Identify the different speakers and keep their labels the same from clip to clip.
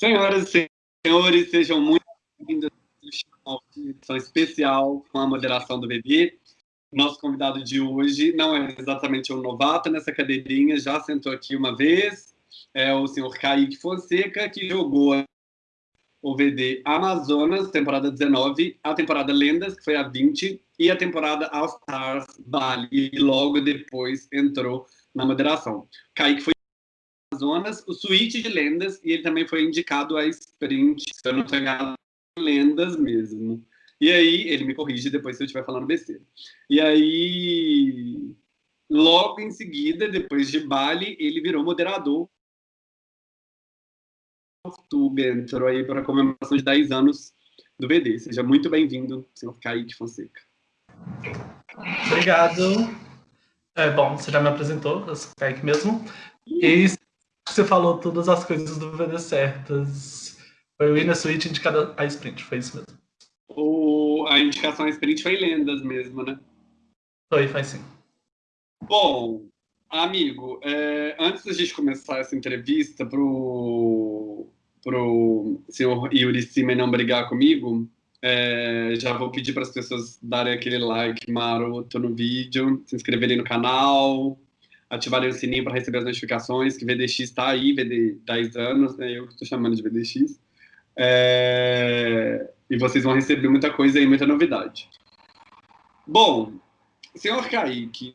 Speaker 1: Senhoras e senhores, sejam muito bem-vindos a uma edição especial com a moderação do VD. Nosso convidado de hoje não é exatamente um novato nessa cadeirinha, já sentou aqui uma vez, é o senhor Kaique Fonseca, que jogou o VD Amazonas, temporada 19, a temporada Lendas, que foi a 20, e a temporada All Stars Bali, e logo depois entrou na moderação. Kaique foi Amazonas, o Suíte de Lendas, e ele também foi indicado a Sprint, se eu não estou enganado, Lendas mesmo. E aí, ele me corrige depois se eu estiver falando besteira. E aí, logo em seguida, depois de Bali, ele virou moderador YouTube, entrou aí para a comemoração de 10 anos do VD. Seja muito bem-vindo, senhor Kaique Fonseca.
Speaker 2: Obrigado. É, bom, você já me apresentou, eu sou Kaique mesmo. E você falou todas as coisas do VD certas. Foi o Inner Switch indicado a sprint, foi isso mesmo.
Speaker 1: O, a indicação a sprint foi lendas mesmo, né?
Speaker 2: Foi, faz sim.
Speaker 1: Bom, amigo, é, antes da gente começar essa entrevista pro, pro senhor Yuri Simen não brigar comigo, é, já vou pedir para as pessoas darem aquele like maroto no vídeo, se inscreverem no canal, ativarem o sininho para receber as notificações, que VDX está aí, VD 10 anos, né? eu estou chamando de VDX. É, e vocês vão receber muita coisa e muita novidade. Bom, senhor Kaique,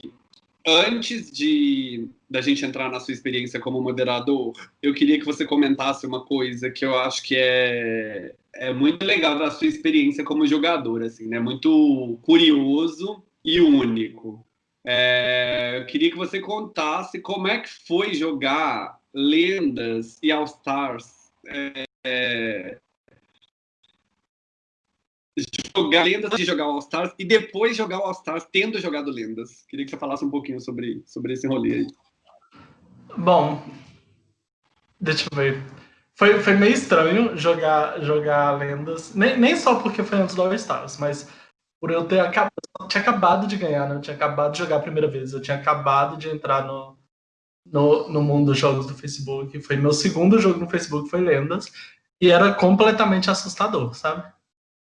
Speaker 1: antes de da gente entrar na sua experiência como moderador, eu queria que você comentasse uma coisa que eu acho que é, é muito legal da sua experiência como jogador, assim, né? Muito curioso e único. É, eu queria que você contasse como é que foi jogar Lendas e All Stars. É, é, jogar Lendas de jogar All Stars e depois jogar All Stars tendo jogado Lendas. Queria que você falasse um pouquinho sobre, sobre esse rolê aí.
Speaker 2: Bom, deixa eu ver. Foi, foi meio estranho jogar, jogar Lendas, nem, nem só porque foi antes do All Stars, mas por eu ter acabado, eu tinha acabado de ganhar, né? Tinha acabado de jogar a primeira vez, eu tinha acabado de entrar no, no, no mundo dos jogos do Facebook. Foi meu segundo jogo no Facebook, foi Lendas, e era completamente assustador, sabe?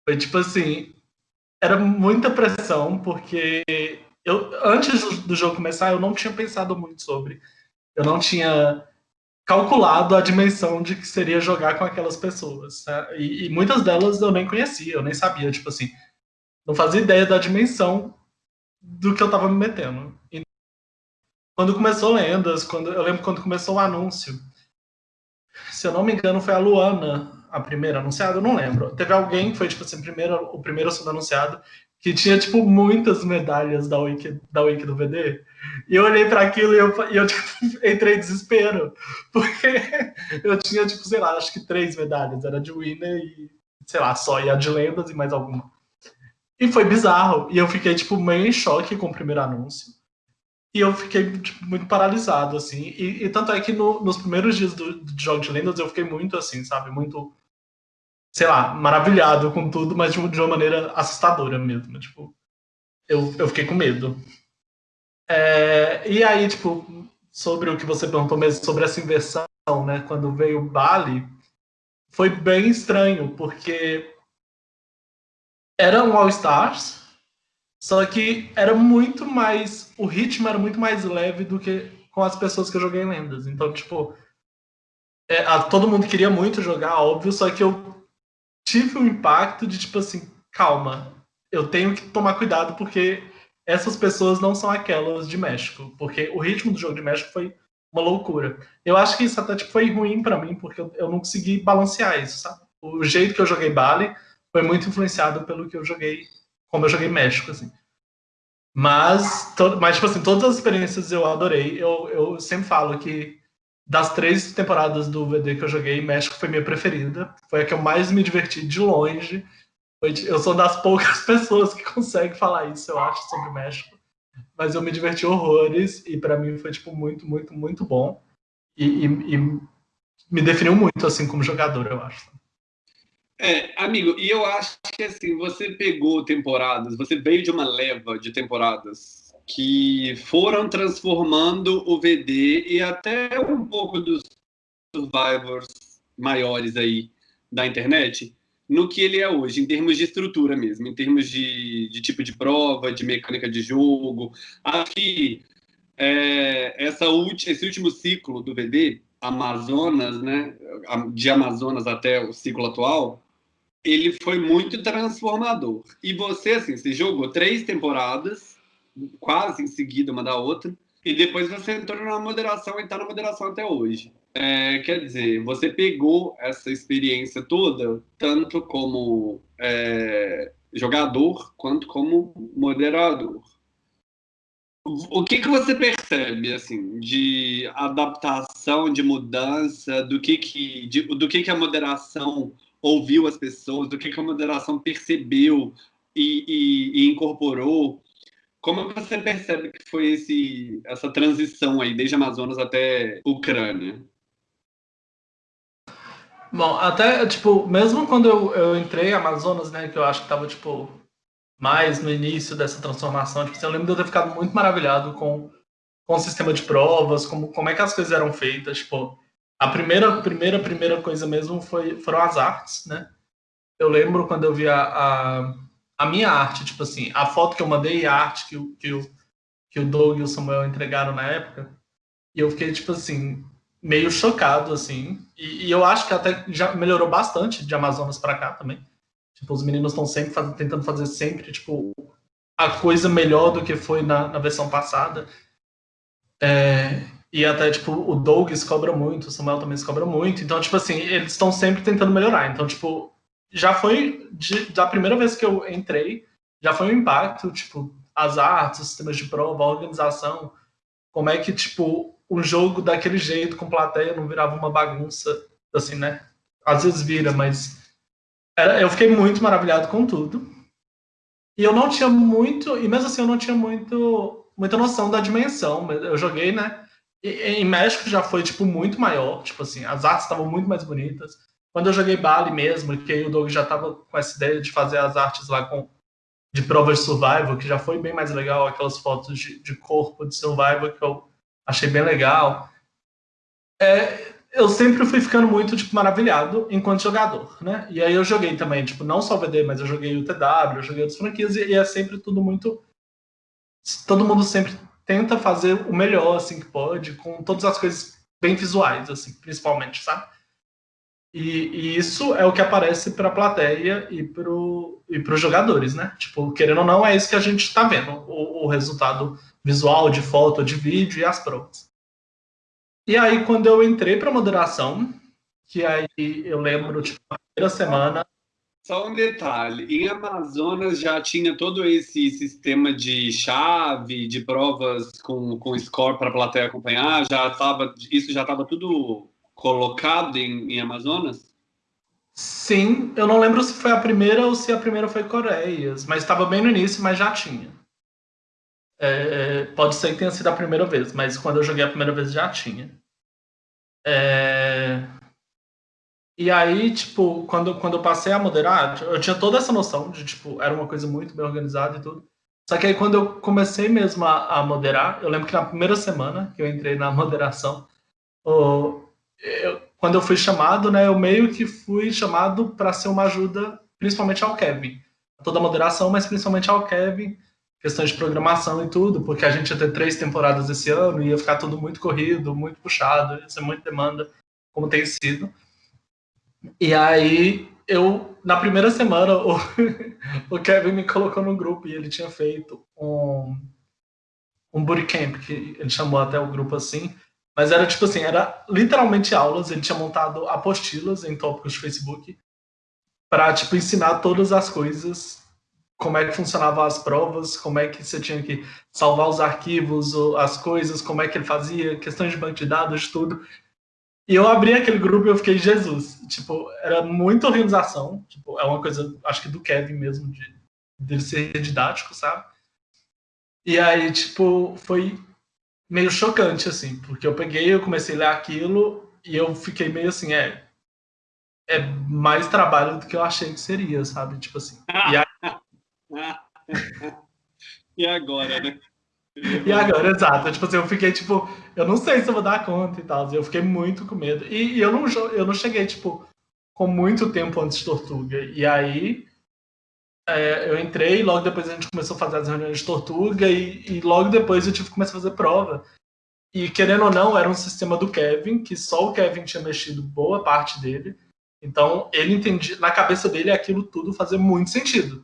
Speaker 2: Foi tipo assim, era muita pressão, porque eu antes do jogo começar, eu não tinha pensado muito sobre. Eu não tinha calculado a dimensão de que seria jogar com aquelas pessoas. Né? E, e, muitas delas eu nem conhecia, eu nem sabia, tipo assim, não fazia ideia da dimensão do que eu tava me metendo. E quando começou Lendas, quando, eu lembro quando começou o anúncio, se eu não me engano foi a Luana, a primeira anunciada, eu não lembro. Teve alguém que foi, tipo assim, primeiro, o primeiro sendo anunciado, que tinha, tipo, muitas medalhas da Wiki, da Wiki do VD. E eu olhei para aquilo e eu, e eu tipo, entrei em desespero. Porque eu tinha, tipo, sei lá, acho que três medalhas. Era de Winner e, sei lá, só. E a de lendas e mais alguma. E foi bizarro. E eu fiquei, tipo, meio em choque com o primeiro anúncio. E eu fiquei tipo, muito paralisado, assim. E, e tanto é que no, nos primeiros dias do, do jogo de lendas eu fiquei muito assim, sabe? Muito, sei lá, maravilhado com tudo, mas de, de uma maneira assustadora mesmo. Tipo, eu, eu fiquei com medo. É, e aí, tipo, sobre o que você perguntou mesmo, sobre essa inversão, né? Quando veio o Bali, foi bem estranho, porque era um All Stars, só que era muito mais. O ritmo era muito mais leve do que com as pessoas que eu joguei em Lendas. Então, tipo. É, a, todo mundo queria muito jogar, óbvio, só que eu tive um impacto de tipo assim: calma, eu tenho que tomar cuidado porque essas pessoas não são aquelas de México. Porque o ritmo do jogo de México foi uma loucura. Eu acho que isso até tipo, foi ruim para mim, porque eu, eu não consegui balancear isso, sabe? O jeito que eu joguei Bali foi muito influenciado pelo que eu joguei como eu joguei México, assim. Mas, mas tipo assim, todas as experiências eu adorei. Eu, eu sempre falo que das três temporadas do VD que eu joguei, México foi minha preferida. Foi a que eu mais me diverti de longe. Eu sou das poucas pessoas que consegue falar isso, eu acho, sobre México. Mas eu me diverti horrores e para mim foi tipo muito, muito, muito bom. E, e, e me definiu muito assim como jogador, eu acho.
Speaker 1: É, amigo, e eu acho que assim, você pegou temporadas, você veio de uma leva de temporadas que foram transformando o VD e até um pouco dos Survivors maiores aí da internet no que ele é hoje, em termos de estrutura mesmo, em termos de, de tipo de prova, de mecânica de jogo. Aqui, é, essa esse último ciclo do VD, Amazonas, né, de Amazonas até o ciclo atual, ele foi muito transformador. E você, assim, você jogou três temporadas, quase em seguida uma da outra, e depois você entrou na moderação e está na moderação até hoje. É, quer dizer, você pegou essa experiência toda, tanto como é, jogador quanto como moderador. O que, que você percebe assim de adaptação, de mudança, do que que, de, do que, que a moderação ouviu as pessoas, do que, a moderação percebeu e, e, e incorporou? Como você percebe que foi esse, essa transição aí, desde Amazonas até Ucrânia?
Speaker 2: Bom, até, tipo, mesmo quando eu, eu entrei Amazonas, né, que eu acho que tava, tipo, mais no início dessa transformação, tipo, assim, eu lembro de eu ter ficado muito maravilhado com, com o sistema de provas, como, como é que as coisas eram feitas, tipo, a primeira, primeira, primeira coisa mesmo foi, foram as artes, né? Eu lembro quando eu vi a, a, a minha arte, tipo assim, a foto que eu mandei e a arte que, que, o, que o Doug e o Samuel entregaram na época, e eu fiquei, tipo assim, meio chocado, assim. E, e, eu acho que até já melhorou bastante de Amazonas para cá também. Tipo, os meninos estão sempre faz, tentando fazer sempre, tipo, a coisa melhor do que foi na, na versão passada. É, e até, tipo, o Doug se cobra muito, o Samuel também se cobra muito. Então, tipo assim, eles estão sempre tentando melhorar. Então, tipo, já foi, de, da primeira vez que eu entrei, já foi um impacto, tipo, as artes, os sistemas de prova, a organização, como é que, tipo, um jogo daquele jeito, com plateia, não virava uma bagunça, assim, né? Às vezes vira, mas era, eu fiquei muito maravilhado com tudo. E eu não tinha muito, e mesmo assim eu não tinha muito, muita noção da dimensão. Eu joguei, né? Em México já foi, tipo, muito maior. Tipo assim, as artes estavam muito mais bonitas. Quando eu joguei Bali mesmo, que aí o Doug já tava com essa ideia de fazer as artes lá com de provas de survival, que já foi bem mais legal, aquelas fotos de, de corpo de survival que eu achei bem legal. É, eu sempre fui ficando muito tipo, maravilhado enquanto jogador, né? E aí eu joguei também, tipo, não só o VD, mas eu joguei o TW, eu joguei outras franquias, e, e é sempre tudo muito. Todo mundo sempre tenta fazer o melhor, assim, que pode, com todas as coisas bem visuais, assim, principalmente, sabe? E, e isso é o que aparece para a plateia e para e os jogadores, né? Tipo, querendo ou não, é isso que a gente está vendo, o, o resultado visual, de foto, de vídeo e as provas. E aí, quando eu entrei para moderação, que aí eu lembro, tipo, na primeira semana.
Speaker 1: Só um detalhe: em Amazonas já tinha todo esse sistema de chave, de provas com, com score para a plateia acompanhar, já tava, isso já estava tudo colocado em, em Amazonas?
Speaker 2: Sim, eu não lembro se foi a primeira ou se a primeira foi Coreias, mas estava bem no início, mas já tinha. É, pode ser que tenha sido a primeira vez, mas quando eu joguei a primeira vez já tinha. É... E aí, tipo, quando, quando eu passei a moderar, eu tinha toda essa noção de, tipo, era uma coisa muito bem organizada e tudo. Só que aí quando eu comecei mesmo a, a moderar, eu lembro que na primeira semana que eu entrei na moderação, o, eu, quando eu fui chamado, né, eu meio que fui chamado para ser uma ajuda, principalmente ao Kevin. Toda a moderação, mas principalmente ao Kevin, questões de programação e tudo, porque a gente ia ter três temporadas esse ano, ia ficar tudo muito corrido, muito puxado, ia ser muita demanda, como tem sido. E aí, eu, na primeira semana, o, o Kevin me colocou no grupo e ele tinha feito um, um bootcamp, que ele chamou até o grupo assim, mas era tipo assim, era literalmente aulas, ele tinha montado apostilas em tópicos de Facebook para tipo ensinar todas as coisas. Como é que funcionavam as provas, como é que você tinha que salvar os arquivos, as coisas, como é que ele fazia, questões de banco de dados, tudo. E eu abri aquele grupo e eu fiquei, Jesus, tipo, era muita organização, tipo, é uma coisa, acho que do Kevin mesmo, de dele ser didático, sabe? E aí, tipo, foi meio chocante, assim, porque eu peguei, eu comecei a ler aquilo e eu fiquei meio assim, é, é mais trabalho do que eu achei que seria, sabe? Tipo assim. E aí,
Speaker 1: e agora, né?
Speaker 2: E agora, exato. Tipo assim, eu fiquei, tipo, eu não sei se eu vou dar conta e tal. Eu fiquei muito com medo. E, e eu, não, eu não cheguei, tipo, com muito tempo antes de Tortuga. E aí, é, eu entrei, logo depois a gente começou a fazer as reuniões de Tortuga. E, e logo depois eu tive que começar a fazer prova. E querendo ou não, era um sistema do Kevin, que só o Kevin tinha mexido boa parte dele. Então, ele entendia, na cabeça dele, aquilo tudo fazia muito sentido.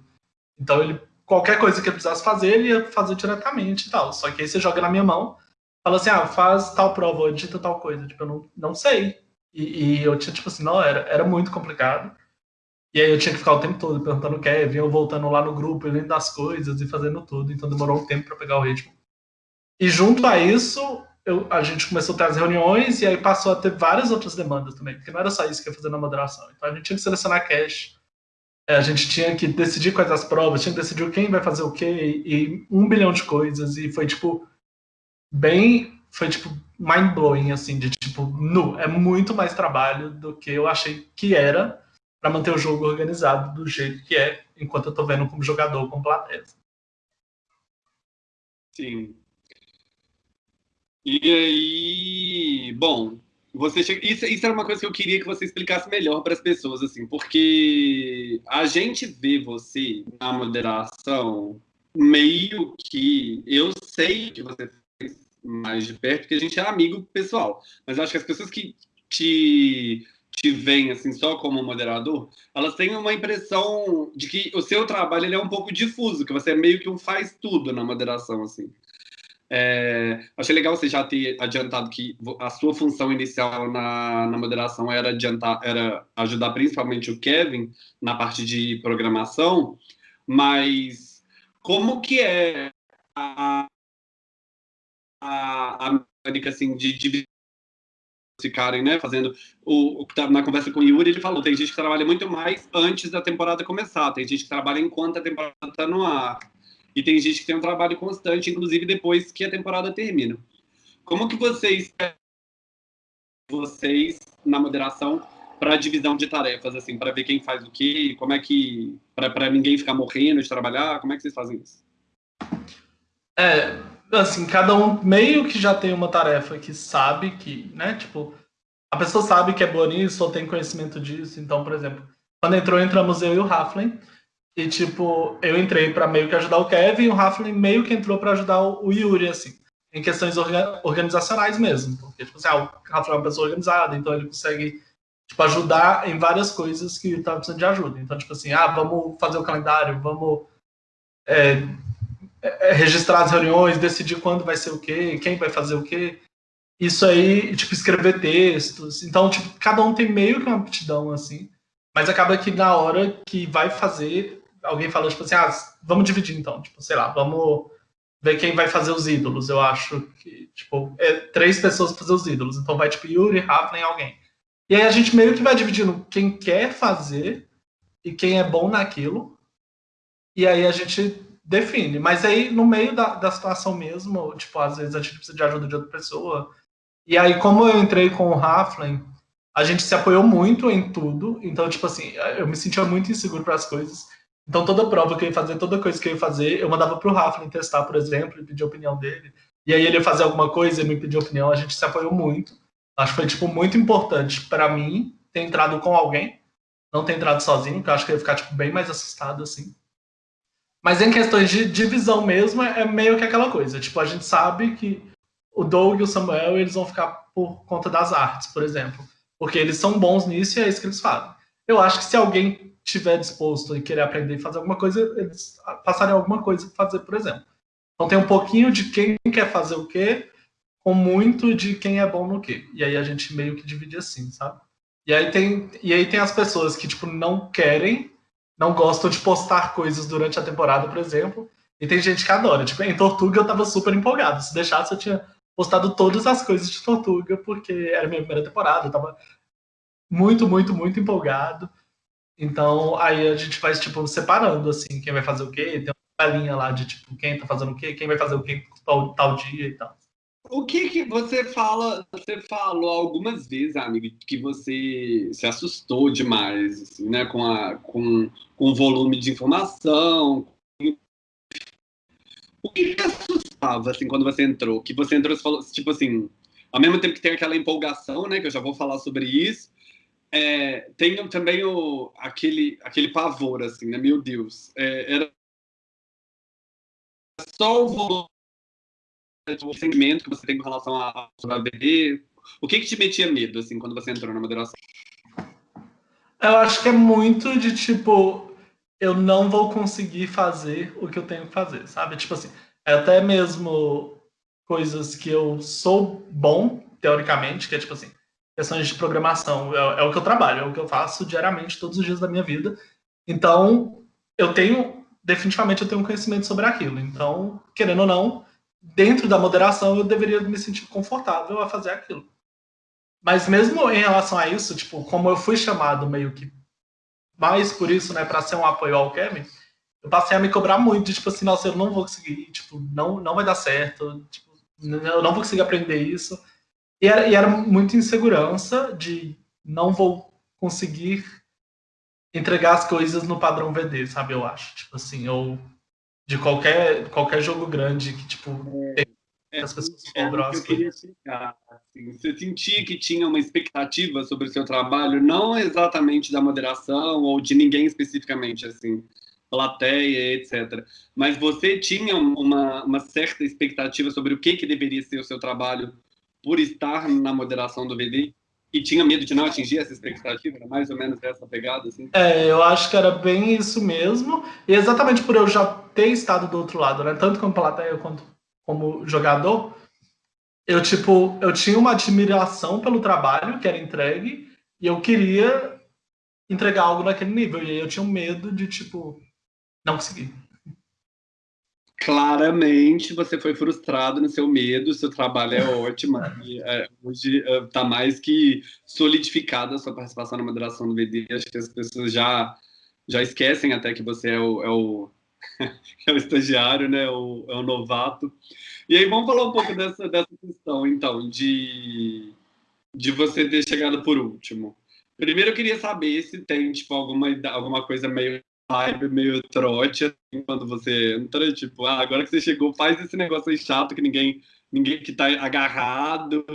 Speaker 2: Então, ele qualquer coisa que ele precisasse fazer, ele ia fazer diretamente e tal. Só que aí você joga na minha mão, fala assim, ah, faz tal prova, edita tal coisa. Tipo, eu não, não sei. E, e eu tinha, tipo assim, não, era, era muito complicado. E aí eu tinha que ficar o tempo todo perguntando o Kevin, eu voltando lá no grupo, lendo as coisas e fazendo tudo. Então demorou um tempo para pegar o ritmo. E junto a isso, eu, a gente começou a ter as reuniões e aí passou a ter várias outras demandas também, porque não era só isso que ia fazer na moderação. Então a gente tinha que selecionar cache, é, a gente tinha que decidir quais as provas, tinha que decidir quem vai fazer o quê, e, um bilhão de coisas, e foi, tipo, bem, foi, tipo, mind-blowing, assim, de, tipo, nu, é muito mais trabalho do que eu achei que era para manter o jogo organizado do jeito que é, enquanto eu tô vendo como jogador, como plateia.
Speaker 1: Sim. E aí, bom, você chega... isso, isso era uma coisa que eu queria que você explicasse melhor para as pessoas, assim, porque a gente vê você na moderação meio que eu sei que você fez mais de perto, porque a gente é amigo pessoal, mas acho que as pessoas que te te veem assim só como moderador, elas têm uma impressão de que o seu trabalho ele é um pouco difuso, que você é meio que um faz tudo na moderação assim. É, achei legal você já ter adiantado que a sua função inicial na, na moderação era, adiantar, era ajudar principalmente o Kevin na parte de programação, mas como que é a, a, a mecânica assim, de, de ficarem né, fazendo o, o tá na conversa com o Yuri, ele falou, tem gente que trabalha muito mais antes da temporada começar, tem gente que trabalha enquanto a temporada está no ar. E tem gente que tem um trabalho constante, inclusive depois que a temporada termina. Como que vocês vocês na moderação para divisão de tarefas, assim, para ver quem faz o quê, como é que para ninguém ficar morrendo de trabalhar, como é que vocês fazem isso?
Speaker 2: É, assim, cada um meio que já tem uma tarefa que sabe que, né, tipo, a pessoa sabe que é boa nisso ou tem conhecimento disso. Então, por exemplo, quando entrou, entramos eu e o Raflin. E, tipo, eu entrei para meio que ajudar o Kevin e o Raflin meio que entrou para ajudar o, Yuri, assim, em questões orga organizacionais mesmo. Porque, tipo assim, ah, o Raflin é uma pessoa organizada, então ele consegue, tipo, ajudar em várias coisas que estava precisando de ajuda. Então, tipo assim, ah, vamos fazer o calendário, vamos é, é, registrar as reuniões, decidir quando vai ser o quê, quem vai fazer o quê. Isso aí, tipo, escrever textos. Então, tipo, cada um tem meio que uma aptidão, assim. Mas acaba que na hora que vai fazer, alguém falou, tipo assim, ah, vamos dividir então, tipo, sei lá, vamos ver quem vai fazer os ídolos. Eu acho que, tipo, é três pessoas para fazer os ídolos. Então vai, tipo, Yuri, Rafa e alguém. E aí a gente meio que vai dividindo quem quer fazer e quem é bom naquilo. E aí a gente define. Mas aí, no meio da, da situação mesmo, tipo, às vezes a gente precisa de ajuda de outra pessoa. E aí, como eu entrei com o Raflin, a gente se apoiou muito em tudo. Então, tipo assim, eu me sentia muito inseguro para as coisas. Então, toda prova que eu ia fazer, toda coisa que eu ia fazer, eu mandava pro Rafa testar, por exemplo, e pedir a opinião dele. E aí ele ia fazer alguma coisa e me pedir opinião, a gente se apoiou muito. Acho que foi, tipo, muito importante para mim ter entrado com alguém, não ter entrado sozinho, que eu acho que eu ia ficar, tipo, bem mais assustado, assim. Mas em questões de divisão mesmo, é meio que aquela coisa. Tipo, a gente sabe que o Doug e o Samuel, eles vão ficar por conta das artes, por exemplo. Porque eles são bons nisso e é isso que eles fazem. Eu acho que se alguém estiver disposto e querer aprender e fazer alguma coisa, eles passarem alguma coisa para fazer, por exemplo. Então tem um pouquinho de quem quer fazer o quê, com muito de quem é bom no quê. E aí a gente meio que divide assim, sabe? E aí tem, e aí tem as pessoas que, tipo, não querem, não gostam de postar coisas durante a temporada, por exemplo. E tem gente que adora. Tipo, em Tortuga eu tava super empolgado. Se deixasse, eu tinha postado todas as coisas de Tortuga, porque era minha primeira temporada. Eu tava muito, muito, muito empolgado. Então, aí a gente vai, tipo, separando, assim, quem vai fazer o quê. Tem uma linha lá de, tipo, quem tá fazendo o quê, quem vai fazer o quê tal, tal dia e tal.
Speaker 1: O que que você fala, você falou algumas vezes, amigo, que você se assustou demais, assim, né, com, a, com, com o volume de informação. O que que assustou estava, assim, quando você entrou? Que você entrou, você falou, tipo assim, ao mesmo tempo que tem aquela empolgação, né, que eu já vou falar sobre isso, é, tem também o, aquele, aquele pavor, assim, né, meu Deus, é, era só o volume, o sentimento que você tem com relação a, a bebê, o que que te metia medo, assim, quando você entrou na moderação?
Speaker 2: Eu acho que é muito de, tipo, eu não vou conseguir fazer o que eu tenho que fazer, sabe? Tipo assim, é até mesmo coisas que eu sou bom, teoricamente, que é tipo assim, questões de programação, é, é, o que eu trabalho, é o que eu faço diariamente, todos os dias da minha vida. Então, eu tenho, definitivamente, eu tenho um conhecimento sobre aquilo. Então, querendo ou não, dentro da moderação, eu deveria me sentir confortável a fazer aquilo. Mas mesmo em relação a isso, tipo, como eu fui chamado meio que mais por isso, né, para ser um apoio ao Kevin, eu passei a me cobrar muito, tipo assim, nossa, eu não vou conseguir, tipo, não, não vai dar certo, tipo, eu não vou conseguir aprender isso. E era, e era muito insegurança de não vou conseguir entregar as coisas no padrão VD, sabe, eu acho. Tipo assim, ou de qualquer, qualquer jogo grande que, tipo, é,
Speaker 1: é, as pessoas é, cobram as coisas. Assim, você sentia que tinha uma expectativa sobre o seu trabalho, não exatamente da moderação ou de ninguém especificamente, assim, plateia, etc. Mas você tinha uma, uma certa expectativa sobre o que, que deveria ser o seu trabalho por estar na moderação do VD? E tinha medo de não atingir essa expectativa? Era mais ou menos essa pegada, assim?
Speaker 2: É, eu acho que era bem isso mesmo. E exatamente por eu já ter estado do outro lado, né? Tanto como plateia quanto como jogador, eu, tipo, eu tinha uma admiração pelo trabalho que era entregue e eu queria entregar algo naquele nível. E aí eu tinha um medo de, tipo, não consegui.
Speaker 1: Claramente você foi frustrado no seu medo, seu trabalho é ótimo. E, é, hoje está é, mais que solidificada a sua participação na moderação do VD. Acho que as pessoas já, já esquecem até que você é o, é o, é o estagiário, né? O, é o novato. E aí vamos falar um pouco dessa, dessa questão, então, de, de você ter chegado por último. Primeiro eu queria saber se tem, tipo, alguma, alguma coisa meio vibe meio trote, assim, quando você entra, tipo, ah, agora que você chegou, faz esse negócio aí chato que ninguém, ninguém que tá agarrado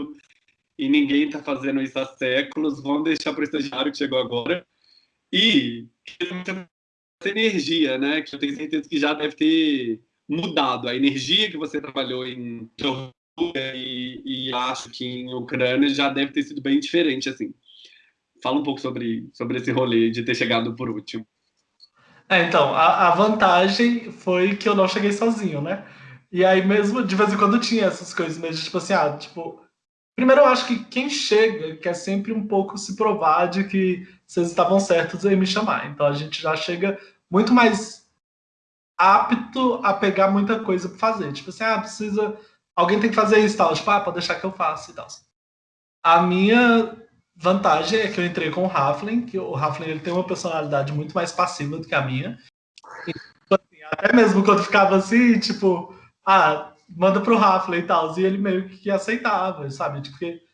Speaker 1: e ninguém tá fazendo isso há séculos, vamos deixar para o estagiário que chegou agora. E essa energia, né, que eu tenho certeza que já deve ter mudado. A energia que você trabalhou em e, e acho que em Ucrânia já deve ter sido bem diferente, assim. Fala um pouco sobre, sobre esse rolê de ter chegado por último.
Speaker 2: É, então, a, a, vantagem foi que eu não cheguei sozinho, né? E aí mesmo, de vez em quando tinha essas coisas mesmo, tipo assim, ah, tipo... Primeiro eu acho que quem chega quer sempre um pouco se provar de que vocês estavam certos em me chamar. Então a gente já chega muito mais apto a pegar muita coisa para fazer. Tipo assim, ah, precisa... Alguém tem que fazer isso tal. Tipo, ah, pode deixar que eu faça e tal. A minha vantagem é que eu entrei com o Raflin, que o Raflin ele tem uma personalidade muito mais passiva do que a minha. E, tipo assim, até mesmo quando ficava assim, tipo, ah, manda pro Raflin e tal, e ele meio que aceitava, sabe? Porque tipo,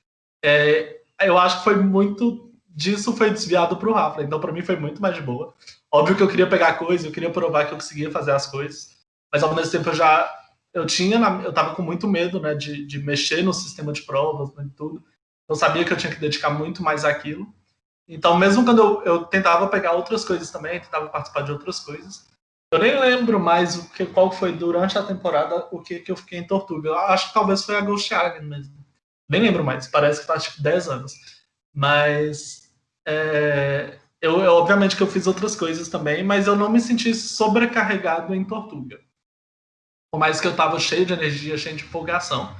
Speaker 2: é, eu acho que foi muito disso foi desviado pro Raflin, então para mim foi muito mais de boa. Óbvio que eu queria pegar coisa, eu queria provar que eu conseguia fazer as coisas, mas ao mesmo tempo eu já eu tinha, eu tava com muito medo, né, de, de mexer no sistema de provas, né, tudo. Eu sabia que eu tinha que dedicar muito mais àquilo. Então, mesmo quando eu, eu tentava pegar outras coisas também, tentava participar de outras coisas, eu nem lembro mais o que, qual foi durante a temporada o que, que eu fiquei em Tortuga. Eu acho que talvez foi a Ghost Island mesmo. Nem lembro mais, parece que faz tipo 10 anos. Mas é, eu, eu, obviamente que eu fiz outras coisas também, mas eu não me senti sobrecarregado em Tortuga. Por mais que eu tava cheio de energia, cheio de empolgação.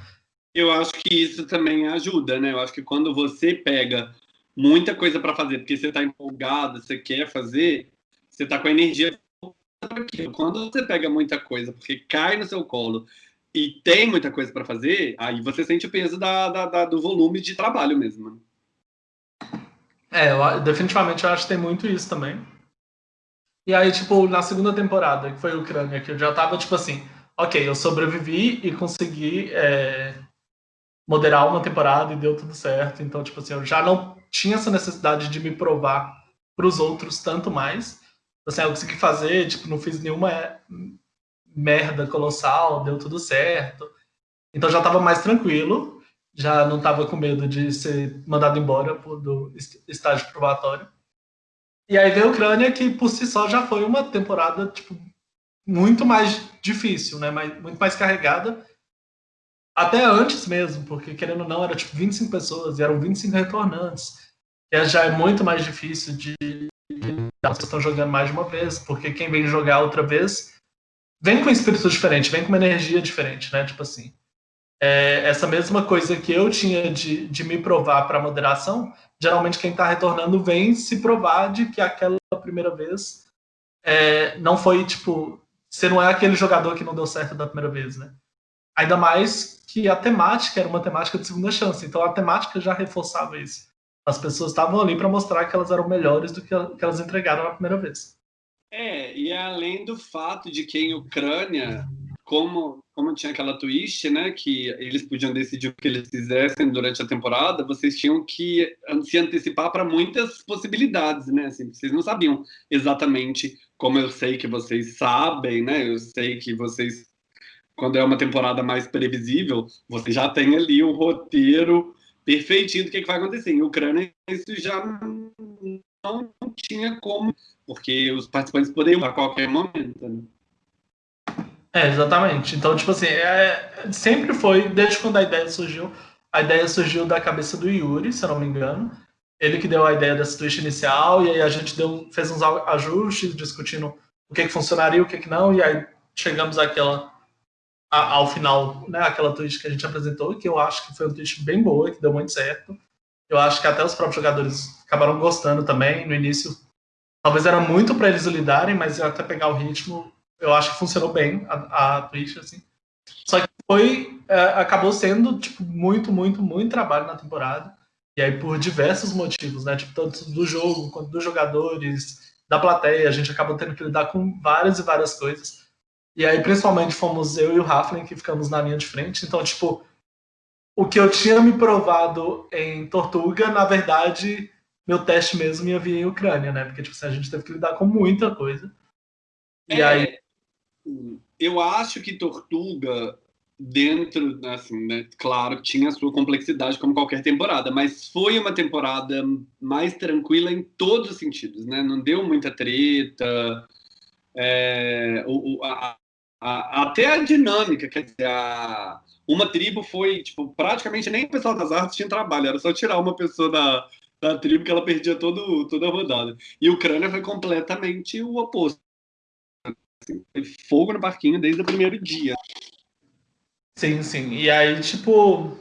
Speaker 1: Eu acho que isso também ajuda, né? Eu acho que quando você pega muita coisa para fazer, porque você está empolgado, você quer fazer, você está com a energia. Quando você pega muita coisa, porque cai no seu colo e tem muita coisa para fazer, aí você sente o peso da, da, da, do volume de trabalho mesmo. Né?
Speaker 2: É, eu, definitivamente eu acho que tem muito isso também. E aí, tipo, na segunda temporada, que foi a Ucrânia, que eu já tava, tipo assim, ok, eu sobrevivi e consegui é, moderar uma temporada e deu tudo certo. Então, tipo assim, eu já não tinha essa necessidade de me provar para os outros tanto mais. Assim, eu consegui fazer, tipo, não fiz nenhuma merda colossal, deu tudo certo. Então já estava mais tranquilo, já não estava com medo de ser mandado embora do estágio probatório. E aí veio a Ucrânia, que por si só já foi uma temporada tipo, muito mais difícil, né? Muito mais carregada. Até antes mesmo, porque querendo ou não, era tipo 25 pessoas e eram 25 retornantes. E já é muito mais difícil de. Elas estão jogando mais de uma vez, porque quem vem jogar outra vez vem com um espírito diferente, vem com uma energia diferente, né? Tipo assim. É, essa mesma coisa que eu tinha de, de me provar para moderação, geralmente quem está retornando vem se provar de que aquela primeira vez é, não foi, tipo, você não é aquele jogador que não deu certo da primeira vez, né? Ainda mais que a temática era uma temática de segunda chance, então a temática já reforçava isso. As pessoas estavam ali para mostrar que elas eram melhores do que, que elas entregaram na primeira vez.
Speaker 1: É, e além do fato de que em Ucrânia como, como tinha aquela twist, né, que eles podiam decidir o que eles fizessem durante a temporada, vocês tinham que se antecipar para muitas possibilidades, né? Assim, vocês não sabiam exatamente como eu sei que vocês sabem, né? Eu sei que vocês, quando é uma temporada mais previsível, você já tem ali um roteiro perfeitinho do que, que vai acontecer. Em Ucrânia, isso já não, tinha como, porque os participantes poderiam a qualquer momento. Né?
Speaker 2: É, exatamente. Então, tipo assim, é, sempre foi, desde quando a ideia surgiu, a ideia surgiu da cabeça do Yuri, se eu não me engano. Ele que deu a ideia dessa twist inicial, e aí a gente deu, fez uns ajustes, discutindo o que, que funcionaria, o que, que não, e aí chegamos àquela, a, ao final, né, aquela twist que a gente apresentou, que eu acho que foi uma twist bem boa, que deu muito certo. Eu acho que até os próprios jogadores acabaram gostando também. No início, talvez era muito para eles lidarem, mas até pegar o ritmo, eu acho que funcionou bem a, a Twitch, assim. Só que foi, é, acabou sendo, tipo, muito, muito, muito trabalho na temporada. E aí, por diversos motivos, né? Tipo, tanto do jogo, quanto dos jogadores, da plateia, a gente acabou tendo que lidar com várias e várias coisas. E aí, principalmente, fomos eu e o Raflin que ficamos na linha de frente. Então, tipo, o que eu tinha me provado em Tortuga, na verdade, meu teste mesmo ia vir em Ucrânia, né? Porque, tipo, assim, a gente teve que lidar com muita coisa.
Speaker 1: E é, aí eu acho que Tortuga, dentro, assim, né, claro, tinha a sua complexidade como qualquer temporada, mas foi uma temporada mais tranquila em todos os sentidos, né? Não deu muita treta, é, o, a, a, até a dinâmica, quer dizer, a, uma tribo foi, tipo, praticamente nem o pessoal das artes tinha trabalho, era só tirar uma pessoa da, da tribo que ela perdia todo, toda a rodada. E Ucrânia foi completamente o oposto Assim, foi fogo no parquinho desde o primeiro dia.
Speaker 2: Sim, sim. E aí, tipo.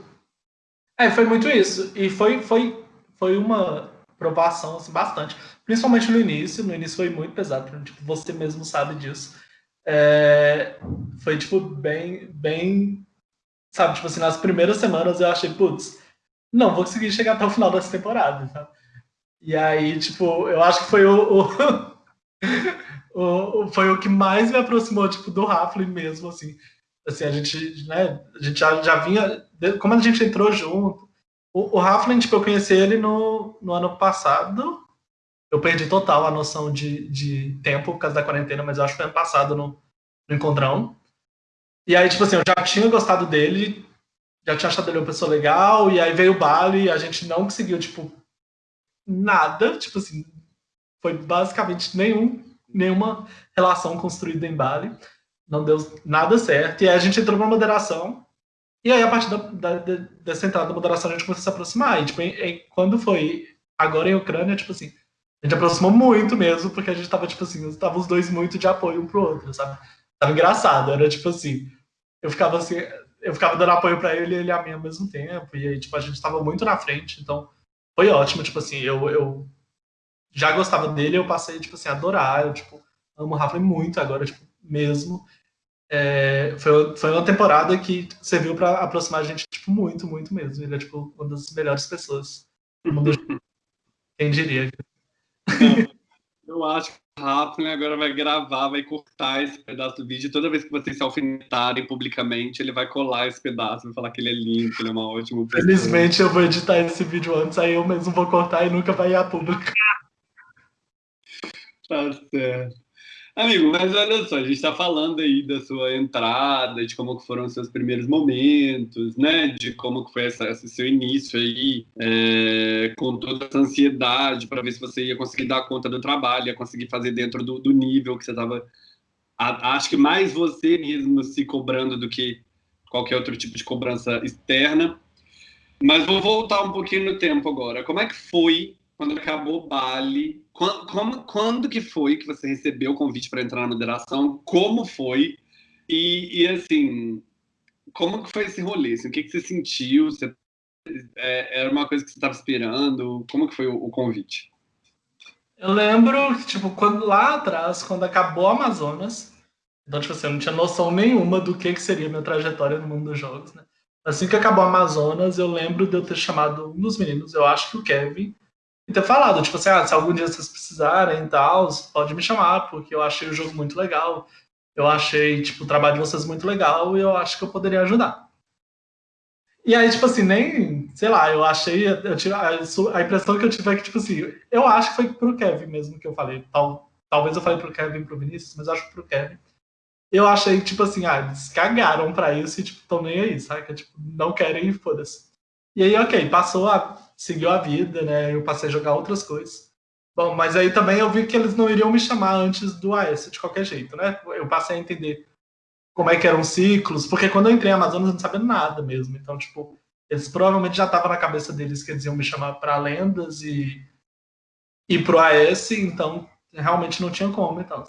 Speaker 2: É, foi muito isso. E foi, foi, foi uma provação assim, bastante. Principalmente no início. No início foi muito pesado. Tipo, você mesmo sabe disso. É... Foi, tipo, bem, bem. Sabe, tipo assim, nas primeiras semanas eu achei, putz, não vou conseguir chegar até o final dessa temporada, sabe? E aí, tipo, eu acho que foi o, o... o, foi o que mais me aproximou, tipo, do Raflin mesmo, assim. Assim, a gente, né, a gente já, já vinha, como a gente entrou junto, o, o Raflin, tipo, eu conheci ele no, no ano passado, eu perdi total a noção de, de tempo por causa da quarentena, mas eu acho que foi ano passado no, no Encontrão. E aí, tipo assim, eu já tinha gostado dele, já tinha achado ele uma pessoa legal, e aí veio o Bali e a gente não conseguiu, tipo, nada, tipo assim, foi basicamente nenhum nenhuma relação construída em Bali, não deu nada certo, e aí a gente entrou na moderação, e aí a partir da, da, dessa entrada da moderação a gente começou a se aproximar, e tipo, em, em, quando foi agora em Ucrânia, tipo assim, a gente aproximou muito mesmo, porque a gente tava, tipo assim, tava os dois muito de apoio um pro outro, sabe? Tava engraçado, era tipo assim, eu ficava assim, eu ficava dando apoio para ele e ele a mim ao mesmo tempo, e aí, tipo, a gente tava muito na frente, então foi ótimo, tipo assim, eu, eu já gostava dele, eu passei, tipo assim, a adorar. Eu, tipo, amo o Rafa muito agora, tipo, mesmo. É, foi, foi uma temporada que serviu para aproximar a gente, tipo, muito, muito mesmo. Ele é, tipo, uma das melhores pessoas. Quem diria?
Speaker 1: Eu acho que o Rafa agora vai gravar, vai cortar esse pedaço do vídeo. Toda vez que vocês se alfinetarem publicamente, ele vai colar esse pedaço, vai falar que ele é lindo, que ele é uma ótima
Speaker 2: pessoa. Felizmente eu vou editar esse vídeo antes, aí eu mesmo vou cortar e nunca vai ir a público.
Speaker 1: Tá certo. Amigo, mas olha só, a gente está falando aí da sua entrada, de como foram os seus primeiros momentos, né? De como foi essa, esse seu início aí, é, com toda essa ansiedade para ver se você ia conseguir dar conta do trabalho, ia conseguir fazer dentro do, do nível que você estava. Acho que mais você mesmo se cobrando do que qualquer outro tipo de cobrança externa. Mas vou voltar um pouquinho no tempo agora. Como é que foi quando acabou Bali? Quando, como, quando que foi que você recebeu o convite para entrar na moderação? Como foi? E, e, assim, como que foi esse rolê? Assim, o que, que você sentiu? Você, é, era uma coisa que você estava esperando? Como que foi o, o, convite?
Speaker 2: Eu lembro, tipo, quando, lá atrás, quando acabou Amazonas, então, tipo assim, eu não tinha noção nenhuma do que, que seria minha trajetória no mundo dos jogos, né? Assim que acabou Amazonas, eu lembro de eu ter chamado um dos meninos, eu acho que o Kevin, ter falado, tipo assim, ah, se algum dia vocês precisarem e tal, pode me chamar, porque eu achei o jogo muito legal. Eu achei, tipo, o trabalho de vocês muito legal e eu acho que eu poderia ajudar. E aí, tipo assim, nem, sei lá, eu achei, eu tive, a, impressão que eu tive é que, tipo assim, eu acho que foi pro Kevin mesmo que eu falei. Tal, talvez eu falei pro Kevin e pro Vinícius, mas acho que pro Kevin. Eu achei, tipo assim, ah, eles cagaram pra isso e, tipo, tão nem aí, sabe? Tipo, não querem e foda-se. E aí, ok, passou a seguiu a vida, né? Eu passei a jogar outras coisas. Bom, mas aí também eu vi que eles não iriam me chamar antes do AS de qualquer jeito, né? Eu passei a entender como é que eram ciclos, porque quando eu entrei em Amazonas eu não sabia nada mesmo. Então, tipo, eles provavelmente já estavam na cabeça deles que eles iam me chamar para lendas e e pro AS, então realmente não tinha como e tal.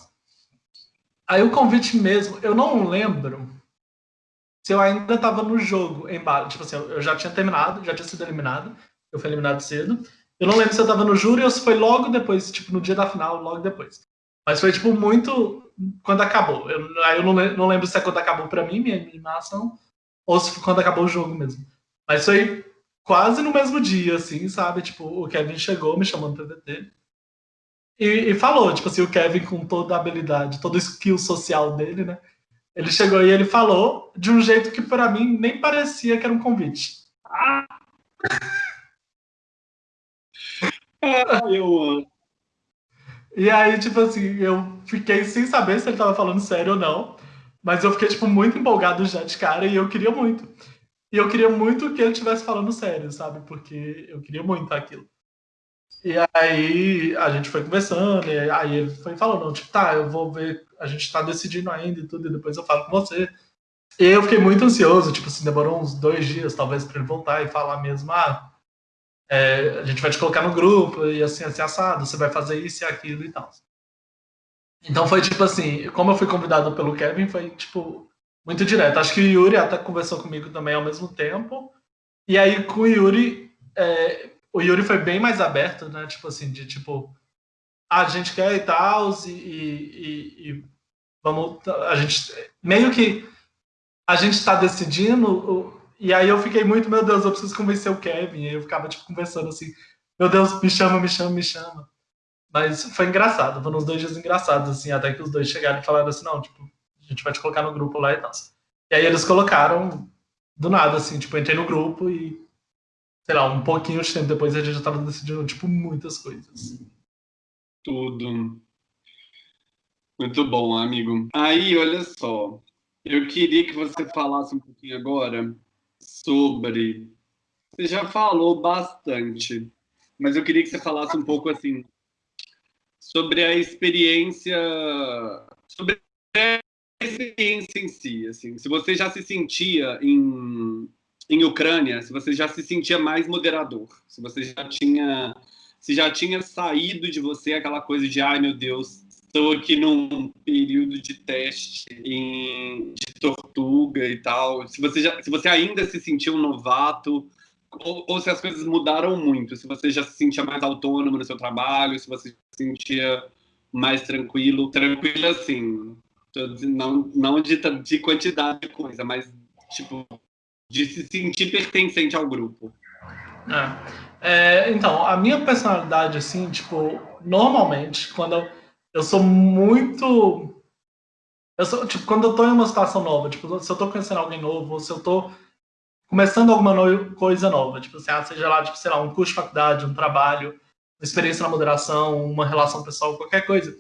Speaker 2: Aí o convite mesmo, eu não lembro se eu ainda estava no jogo em Bali. Tipo assim, eu já tinha terminado, já tinha sido eliminado eu fui eliminado cedo. Eu não lembro se eu tava no júri ou se foi logo depois, tipo, no dia da final, logo depois. Mas foi, tipo, muito quando acabou. Eu, aí eu não, não lembro se é quando acabou pra mim, minha eliminação, ou se foi quando acabou o jogo mesmo. Mas foi quase no mesmo dia, assim, sabe? Tipo, o Kevin chegou, me chamou no TDT. E, e, falou, tipo assim, o Kevin com toda a habilidade, todo o skill social dele, né? Ele chegou e ele falou de um jeito que para mim nem parecia que era um convite. Ah! eu amo. E aí, tipo assim, eu fiquei sem saber se ele tava falando sério ou não. Mas eu fiquei, tipo, muito empolgado já de cara e eu queria muito. E eu queria muito que ele estivesse falando sério, sabe? Porque eu queria muito aquilo. E aí a gente foi conversando, e aí ele foi falando, tipo, tá, eu vou ver, a gente tá decidindo ainda e tudo, e depois eu falo com você. E eu fiquei muito ansioso, tipo assim, demorou uns dois dias, talvez, para ele voltar e falar mesmo, ah, é, a gente vai te colocar no grupo e assim, assim, assado, você vai fazer isso e aquilo e tal. Então foi tipo assim, como eu fui convidado pelo Kevin, foi tipo muito direto. Acho que o Yuri até conversou comigo também ao mesmo tempo. E aí com o Yuri, é, o Yuri foi bem mais aberto, né? Tipo assim, de tipo, ah, a gente quer e tal, e, e, e, vamos. A gente meio que a gente está decidindo e aí eu fiquei muito, meu Deus, eu preciso convencer o Kevin. E eu ficava, tipo, conversando assim, meu Deus, me chama, me chama, me chama. Mas foi engraçado, foram uns dois dias engraçados, assim, até que os dois chegaram e falaram assim, não, tipo, a gente vai te colocar no grupo lá e tal. E aí eles colocaram do nada, assim, tipo, entrei no grupo e, sei lá, um pouquinho de tempo depois a gente já tava decidindo, tipo, muitas coisas.
Speaker 1: Tudo. Muito bom, amigo. Aí, olha só, eu queria que você falasse um pouquinho agora sobre. Você já falou bastante, mas eu queria que você falasse um pouco assim sobre a experiência, sobre a experiência em si, assim, se você já se sentia em em Ucrânia, se você já se sentia mais moderador, se você já tinha se já tinha saído de você aquela coisa de ai meu Deus, estou aqui num período de teste em, de tortuga e tal. Se você, já, se você ainda se sentiu um novato, ou, ou, se as coisas mudaram muito, se você já se sentia mais autônomo no seu trabalho, se você se sentia mais tranquilo, tranquilo assim, não, não de, de quantidade de coisa, mas tipo, de se sentir pertencente ao grupo.
Speaker 2: É. É, então, a minha personalidade, assim, tipo, normalmente, quando eu eu sou muito. Eu sou, tipo, quando eu tô em uma situação nova, tipo, se eu tô conhecendo alguém novo, ou se eu tô começando alguma no... coisa nova, tipo assim, ah, seja lá, tipo, sei lá, um curso de faculdade, um trabalho, uma experiência na moderação, uma relação pessoal, qualquer coisa.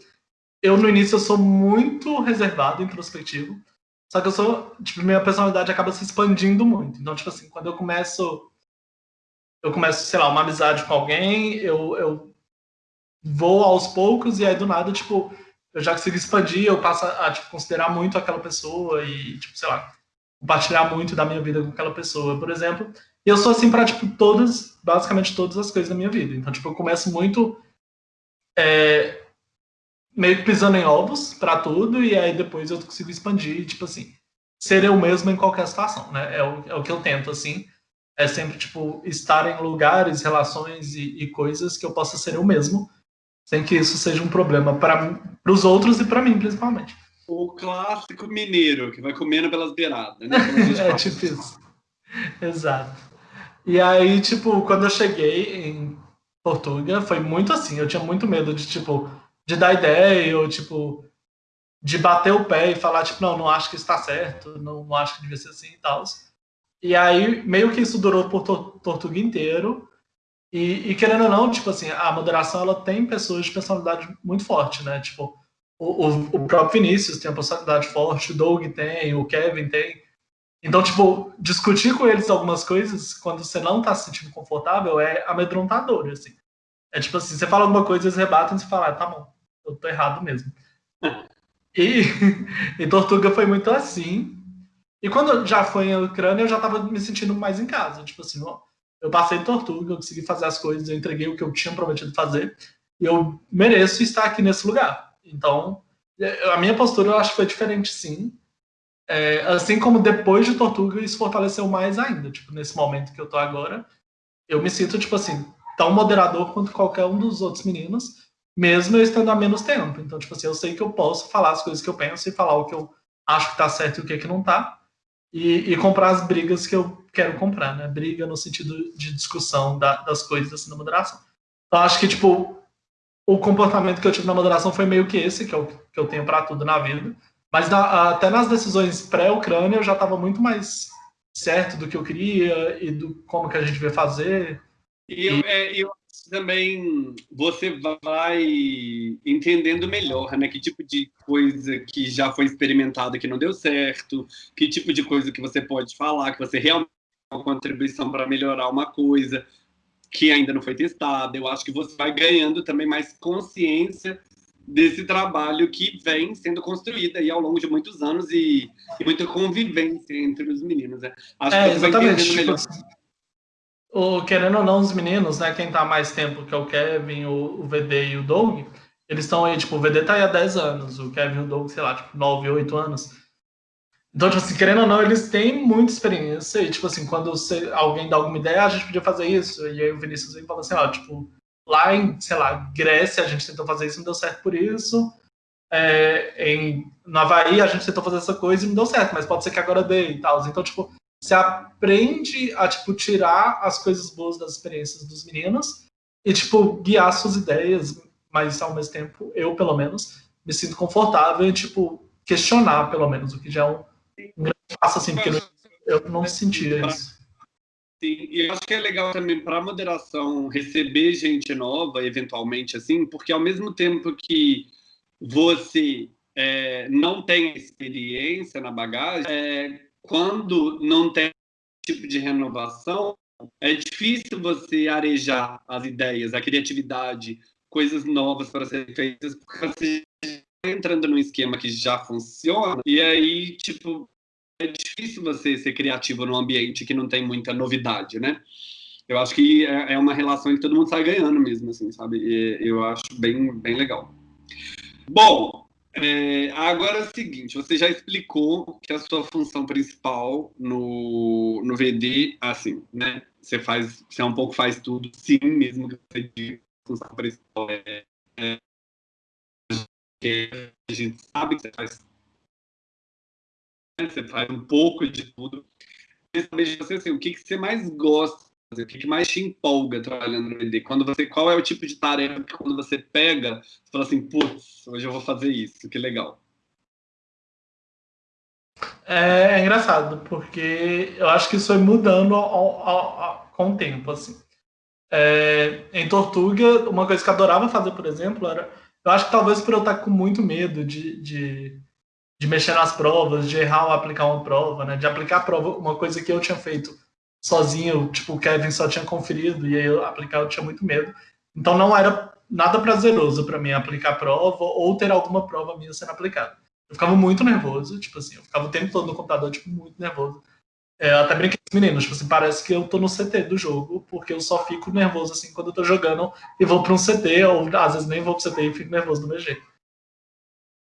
Speaker 2: eu no início eu sou muito reservado, introspectivo. Só que eu sou, tipo, minha personalidade acaba se expandindo muito. Então, tipo assim, quando eu começo eu começo, sei lá, uma amizade com alguém, eu, eu vou aos poucos e aí do nada, tipo, eu já consigo expandir, eu passo a, tipo, considerar muito aquela pessoa e, tipo, sei lá, compartilhar muito da minha vida com aquela pessoa, por exemplo. E eu sou assim para tipo, todas, basicamente todas as coisas da minha vida. Então, tipo, eu começo muito é, meio que pisando em ovos para tudo e aí depois eu consigo expandir, tipo assim, ser eu mesmo em qualquer situação, né? É o, é o que eu tento, assim é sempre, tipo, estar em lugares, relações e, e coisas que eu possa ser eu mesmo, sem que isso seja um problema para os outros e para mim, principalmente.
Speaker 1: O clássico mineiro, que vai comendo pelas beiradas, né?
Speaker 2: é, tipo isso. Exato. E aí, tipo, quando eu cheguei em Portugal, foi muito assim, eu tinha muito medo de, tipo, de dar ideia, ou, tipo, de bater o pé e falar, tipo, não, não acho que está certo, não, não acho que devia ser assim e tal. E aí, meio que isso durou por Tortuga inteiro. E, e, querendo ou não, tipo assim, a moderação ela tem pessoas de personalidade muito forte, né? Tipo, o, o, o próprio Vinícius tem uma personalidade forte, o Doug tem, o Kevin tem. Então, tipo, discutir com eles algumas coisas quando você não tá se sentindo confortável é amedrontador, assim. É tipo assim, você fala alguma coisa, eles rebatem e você fala, ah, tá bom, eu tô errado mesmo. e, e Tortuga foi muito assim. E quando já foi em Ucrânia, eu já estava me sentindo mais em casa. Tipo assim, ó, eu passei Tortuga, eu consegui fazer as coisas, eu entreguei o que eu tinha prometido fazer, e eu mereço estar aqui nesse lugar. Então, é, a minha postura eu acho que foi diferente, sim. É, assim como depois de Tortuga, isso fortaleceu mais ainda. Tipo, nesse momento que eu tô agora, eu me sinto, tipo assim, tão moderador quanto qualquer um dos outros meninos, mesmo eu estando há menos tempo. Então, tipo assim, eu sei que eu posso falar as coisas que eu penso e falar o que eu acho que tá certo e o que, é que não tá e, e, comprar as brigas que eu quero comprar, né? Briga no sentido de discussão da, das coisas assim, na moderação. Então, acho que, tipo, o comportamento que eu tive na moderação foi meio que esse, que eu, que eu tenho para tudo na vida. Mas na, até nas decisões pré-Ucrânia eu já estava muito mais certo do que eu queria e do como que a gente devia fazer.
Speaker 1: E eu, é, eu também você vai entendendo melhor, né? Que tipo de coisa que já foi experimentada que não deu certo, que tipo de coisa que você pode falar, que você realmente tem uma contribuição para melhorar uma coisa que ainda não foi testada. Eu acho que você vai ganhando também mais consciência desse trabalho que vem sendo construído aí ao longo de muitos anos e, e muita convivência entre os meninos. Né?
Speaker 2: Acho é, que você exatamente. vai entendendo melhor. Tipo o, querendo ou não, os meninos, né, quem tá mais tempo, que é o Kevin, o, o VD e o Doug, eles estão aí, tipo, o VD tá aí há 10 anos, o Kevin e o Doug, sei lá, tipo, 9, 8 anos. Então, tipo assim, querendo ou não, eles têm muita experiência e, tipo assim, quando você, alguém dá alguma ideia, ah, a gente podia fazer isso, e aí o Vinícius vem e fala assim, ó, tipo, lá em, sei lá, Grécia a gente tentou fazer isso e não deu certo por isso, é, em, no Havaí a gente tentou fazer essa coisa e não deu certo, mas pode ser que agora dê e tal. Então, tipo, você aprende a, tipo, tirar as coisas boas das experiências dos meninos e, tipo, guiar suas ideias, mas, ao mesmo tempo, eu, pelo menos, me sinto confortável em, tipo, questionar, pelo menos, o que já é um, um grande passo, assim, porque eu não sentia isso.
Speaker 1: Sim, e eu acho que é legal também para a moderação receber gente nova, eventualmente, assim, porque ao mesmo tempo que você é, não tem experiência na bagagem, é, quando não tem tipo de renovação, é difícil você arejar as ideias, a criatividade, coisas novas para serem feitas, porque você está entrando num esquema que já funciona, e aí, tipo, é difícil você ser criativo num ambiente que não tem muita novidade, né? Eu acho que é, é uma relação que todo mundo sai ganhando mesmo, assim, sabe? Eu acho bem, bem legal. Bom, é, agora é o seguinte, você já explicou que a sua função principal no, no VD, assim, né? Você faz, você é um pouco faz tudo, sim, mesmo que você diga a função principal é, é, a gente sabe que você faz, né, você faz um pouco de tudo. Eu saber de você assim, o que, que você mais gosta o que mais te empolga trabalhando no VD? Quando você, qual é o tipo de tarefa que quando você pega, você fala assim, putz, hoje eu vou fazer isso, que legal.
Speaker 2: É, é engraçado, porque eu acho que isso foi mudando ao, ao, ao, com o tempo, assim. É, em Tortuga, uma coisa que eu adorava fazer, por exemplo, era eu acho que talvez por eu estar com muito medo de, de, de mexer nas provas, de errar ou aplicar uma prova, né? De aplicar prova, uma coisa que eu tinha feito sozinho, tipo, o Kevin só tinha conferido, e eu aplicar eu tinha muito medo. Então não era nada prazeroso para mim aplicar prova ou ter alguma prova minha sendo aplicada. Eu ficava muito nervoso, tipo assim, eu ficava o tempo todo no computador, tipo, muito nervoso. É, eu até brinquei com os meninos, tipo assim, parece que eu tô no CT do jogo, porque eu só fico nervoso, assim, quando eu tô jogando e vou pra um CT, ou às vezes nem vou pro CT e fico nervoso do meu jeito.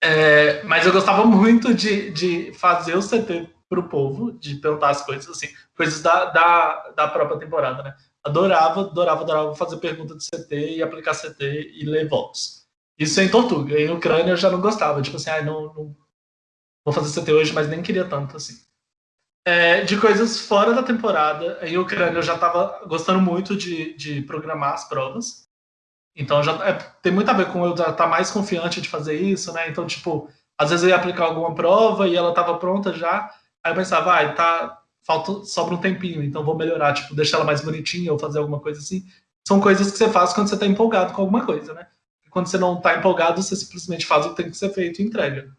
Speaker 2: É, mas eu gostava muito de, de fazer o CT pro povo, de perguntar as coisas, assim, coisas da, da, da própria temporada, né? Adorava, adorava, adorava fazer pergunta de CT e aplicar CT e ler votos. Isso em Tortuga. Em Ucrânia eu já não gostava. Tipo assim, ah, não, não vou fazer CT hoje, mas nem queria tanto assim. É, de coisas fora da temporada, em Ucrânia eu já estava gostando muito de, de programar as provas. Então já é, tem muito a ver com eu estar tá mais confiante de fazer isso, né? Então, tipo, às vezes eu ia aplicar alguma prova e ela estava pronta já. Aí eu pensava, ah, tá, falta, sobra um tempinho, então vou melhorar, tipo, deixar ela mais bonitinha ou fazer alguma coisa assim. São coisas que você faz quando você está empolgado com alguma coisa, né? Quando você não está empolgado, você simplesmente faz o que tem que ser feito e entrega.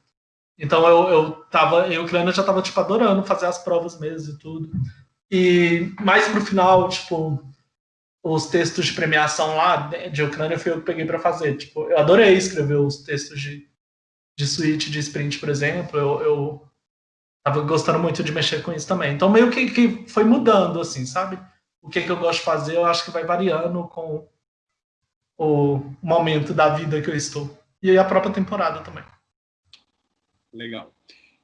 Speaker 2: Então eu, eu tava, eu Ucrânia já tava, tipo, adorando fazer as provas mesmo e tudo. E mais pro final, tipo, os textos de premiação lá de Ucrânia foi eu que peguei para fazer. Tipo, eu adorei escrever os textos de, de suíte, de sprint, por exemplo. Eu, eu tava gostando muito de mexer com isso também. Então, meio que, que foi mudando, assim, sabe? O que, que eu gosto de fazer, eu acho que vai variando com o momento da vida que eu estou. E a própria temporada também.
Speaker 1: Legal.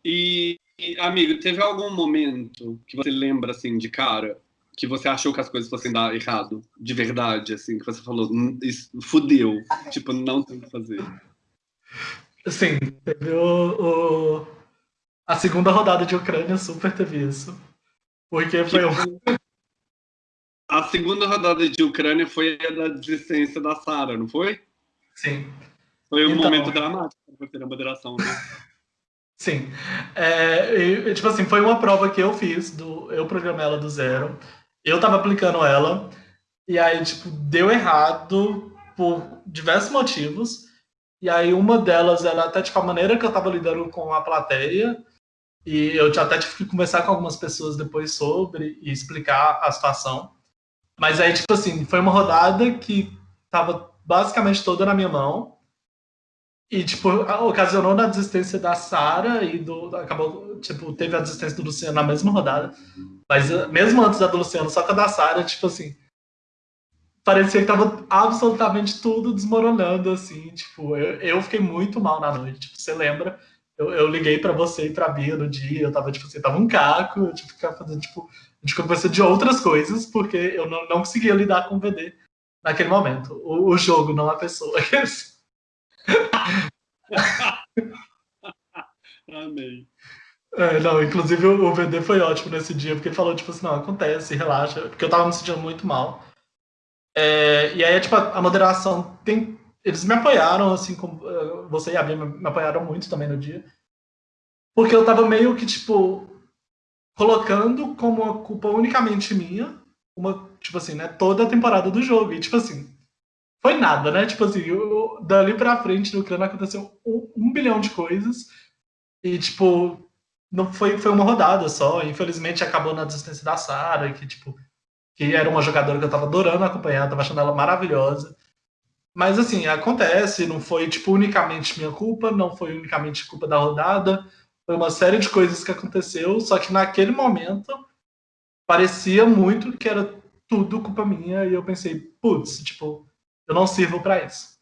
Speaker 1: E, amigo, teve algum momento que você lembra, assim, de cara, que você achou que as coisas fossem dar errado, de verdade, assim, que você falou, hum, isso fudeu, tipo, não tem o que fazer?
Speaker 2: Sim, teve o, o a segunda rodada de Ucrânia super teve isso. Porque foi um...
Speaker 1: A segunda rodada de Ucrânia foi a da desistência da Sara, não foi?
Speaker 2: Sim.
Speaker 1: Foi um então... momento dramático para ter a moderação, né?
Speaker 2: Sim. É, e, tipo assim, foi uma prova que eu fiz, do, eu programei ela do zero. Eu tava aplicando ela, e aí, tipo, deu errado por diversos motivos. E aí, uma delas era até, tipo, a maneira que eu tava lidando com a plateia. E eu até tive que conversar com algumas pessoas depois sobre e explicar a situação. Mas aí, tipo assim, foi uma rodada que tava basicamente toda na minha mão. E, tipo, ocasionou na desistência da Sara e do. Acabou, tipo, teve a desistência do Luciano na mesma rodada. Mas eh, mesmo antes da do Luciano, só que a da Sara, tipo assim. Parecia que tava absolutamente tudo desmoronando, assim. Tipo, eu, eu fiquei muito mal na noite. Tipo, você lembra? Eu, eu liguei para você e pra Bia no dia, eu tava, tipo, você tava um caco, eu tive que ficar fazendo, tipo, a gente conversou de outras coisas, porque eu não, não conseguia lidar com o VD naquele momento. O, o jogo, não a pessoa.
Speaker 1: Amei.
Speaker 2: É, não, inclusive o VD foi ótimo nesse dia, porque ele falou, tipo assim, não, acontece, relaxa, porque eu tava me sentindo muito mal. É, e aí, tipo, a, a moderação tem eles me apoiaram, assim, como uh, você e a Bia me apoiaram muito também no dia. Porque eu tava meio que, tipo, colocando como uma culpa unicamente minha, uma, tipo assim, né, toda a temporada do jogo. E, tipo assim, foi nada, né? Tipo assim, eu, dali pra frente no Ucrânia aconteceu um, um, bilhão de coisas. E, tipo, não foi, foi uma rodada só. Infelizmente acabou na desistência da Sara, que, tipo, que era uma jogadora que eu tava adorando acompanhar, tava achando ela maravilhosa. Mas assim, acontece, não foi tipo unicamente minha culpa, não foi unicamente culpa da rodada, foi uma série de coisas que aconteceu, só que naquele momento parecia muito que era tudo culpa minha e eu pensei, putz, tipo, eu não sirvo para isso.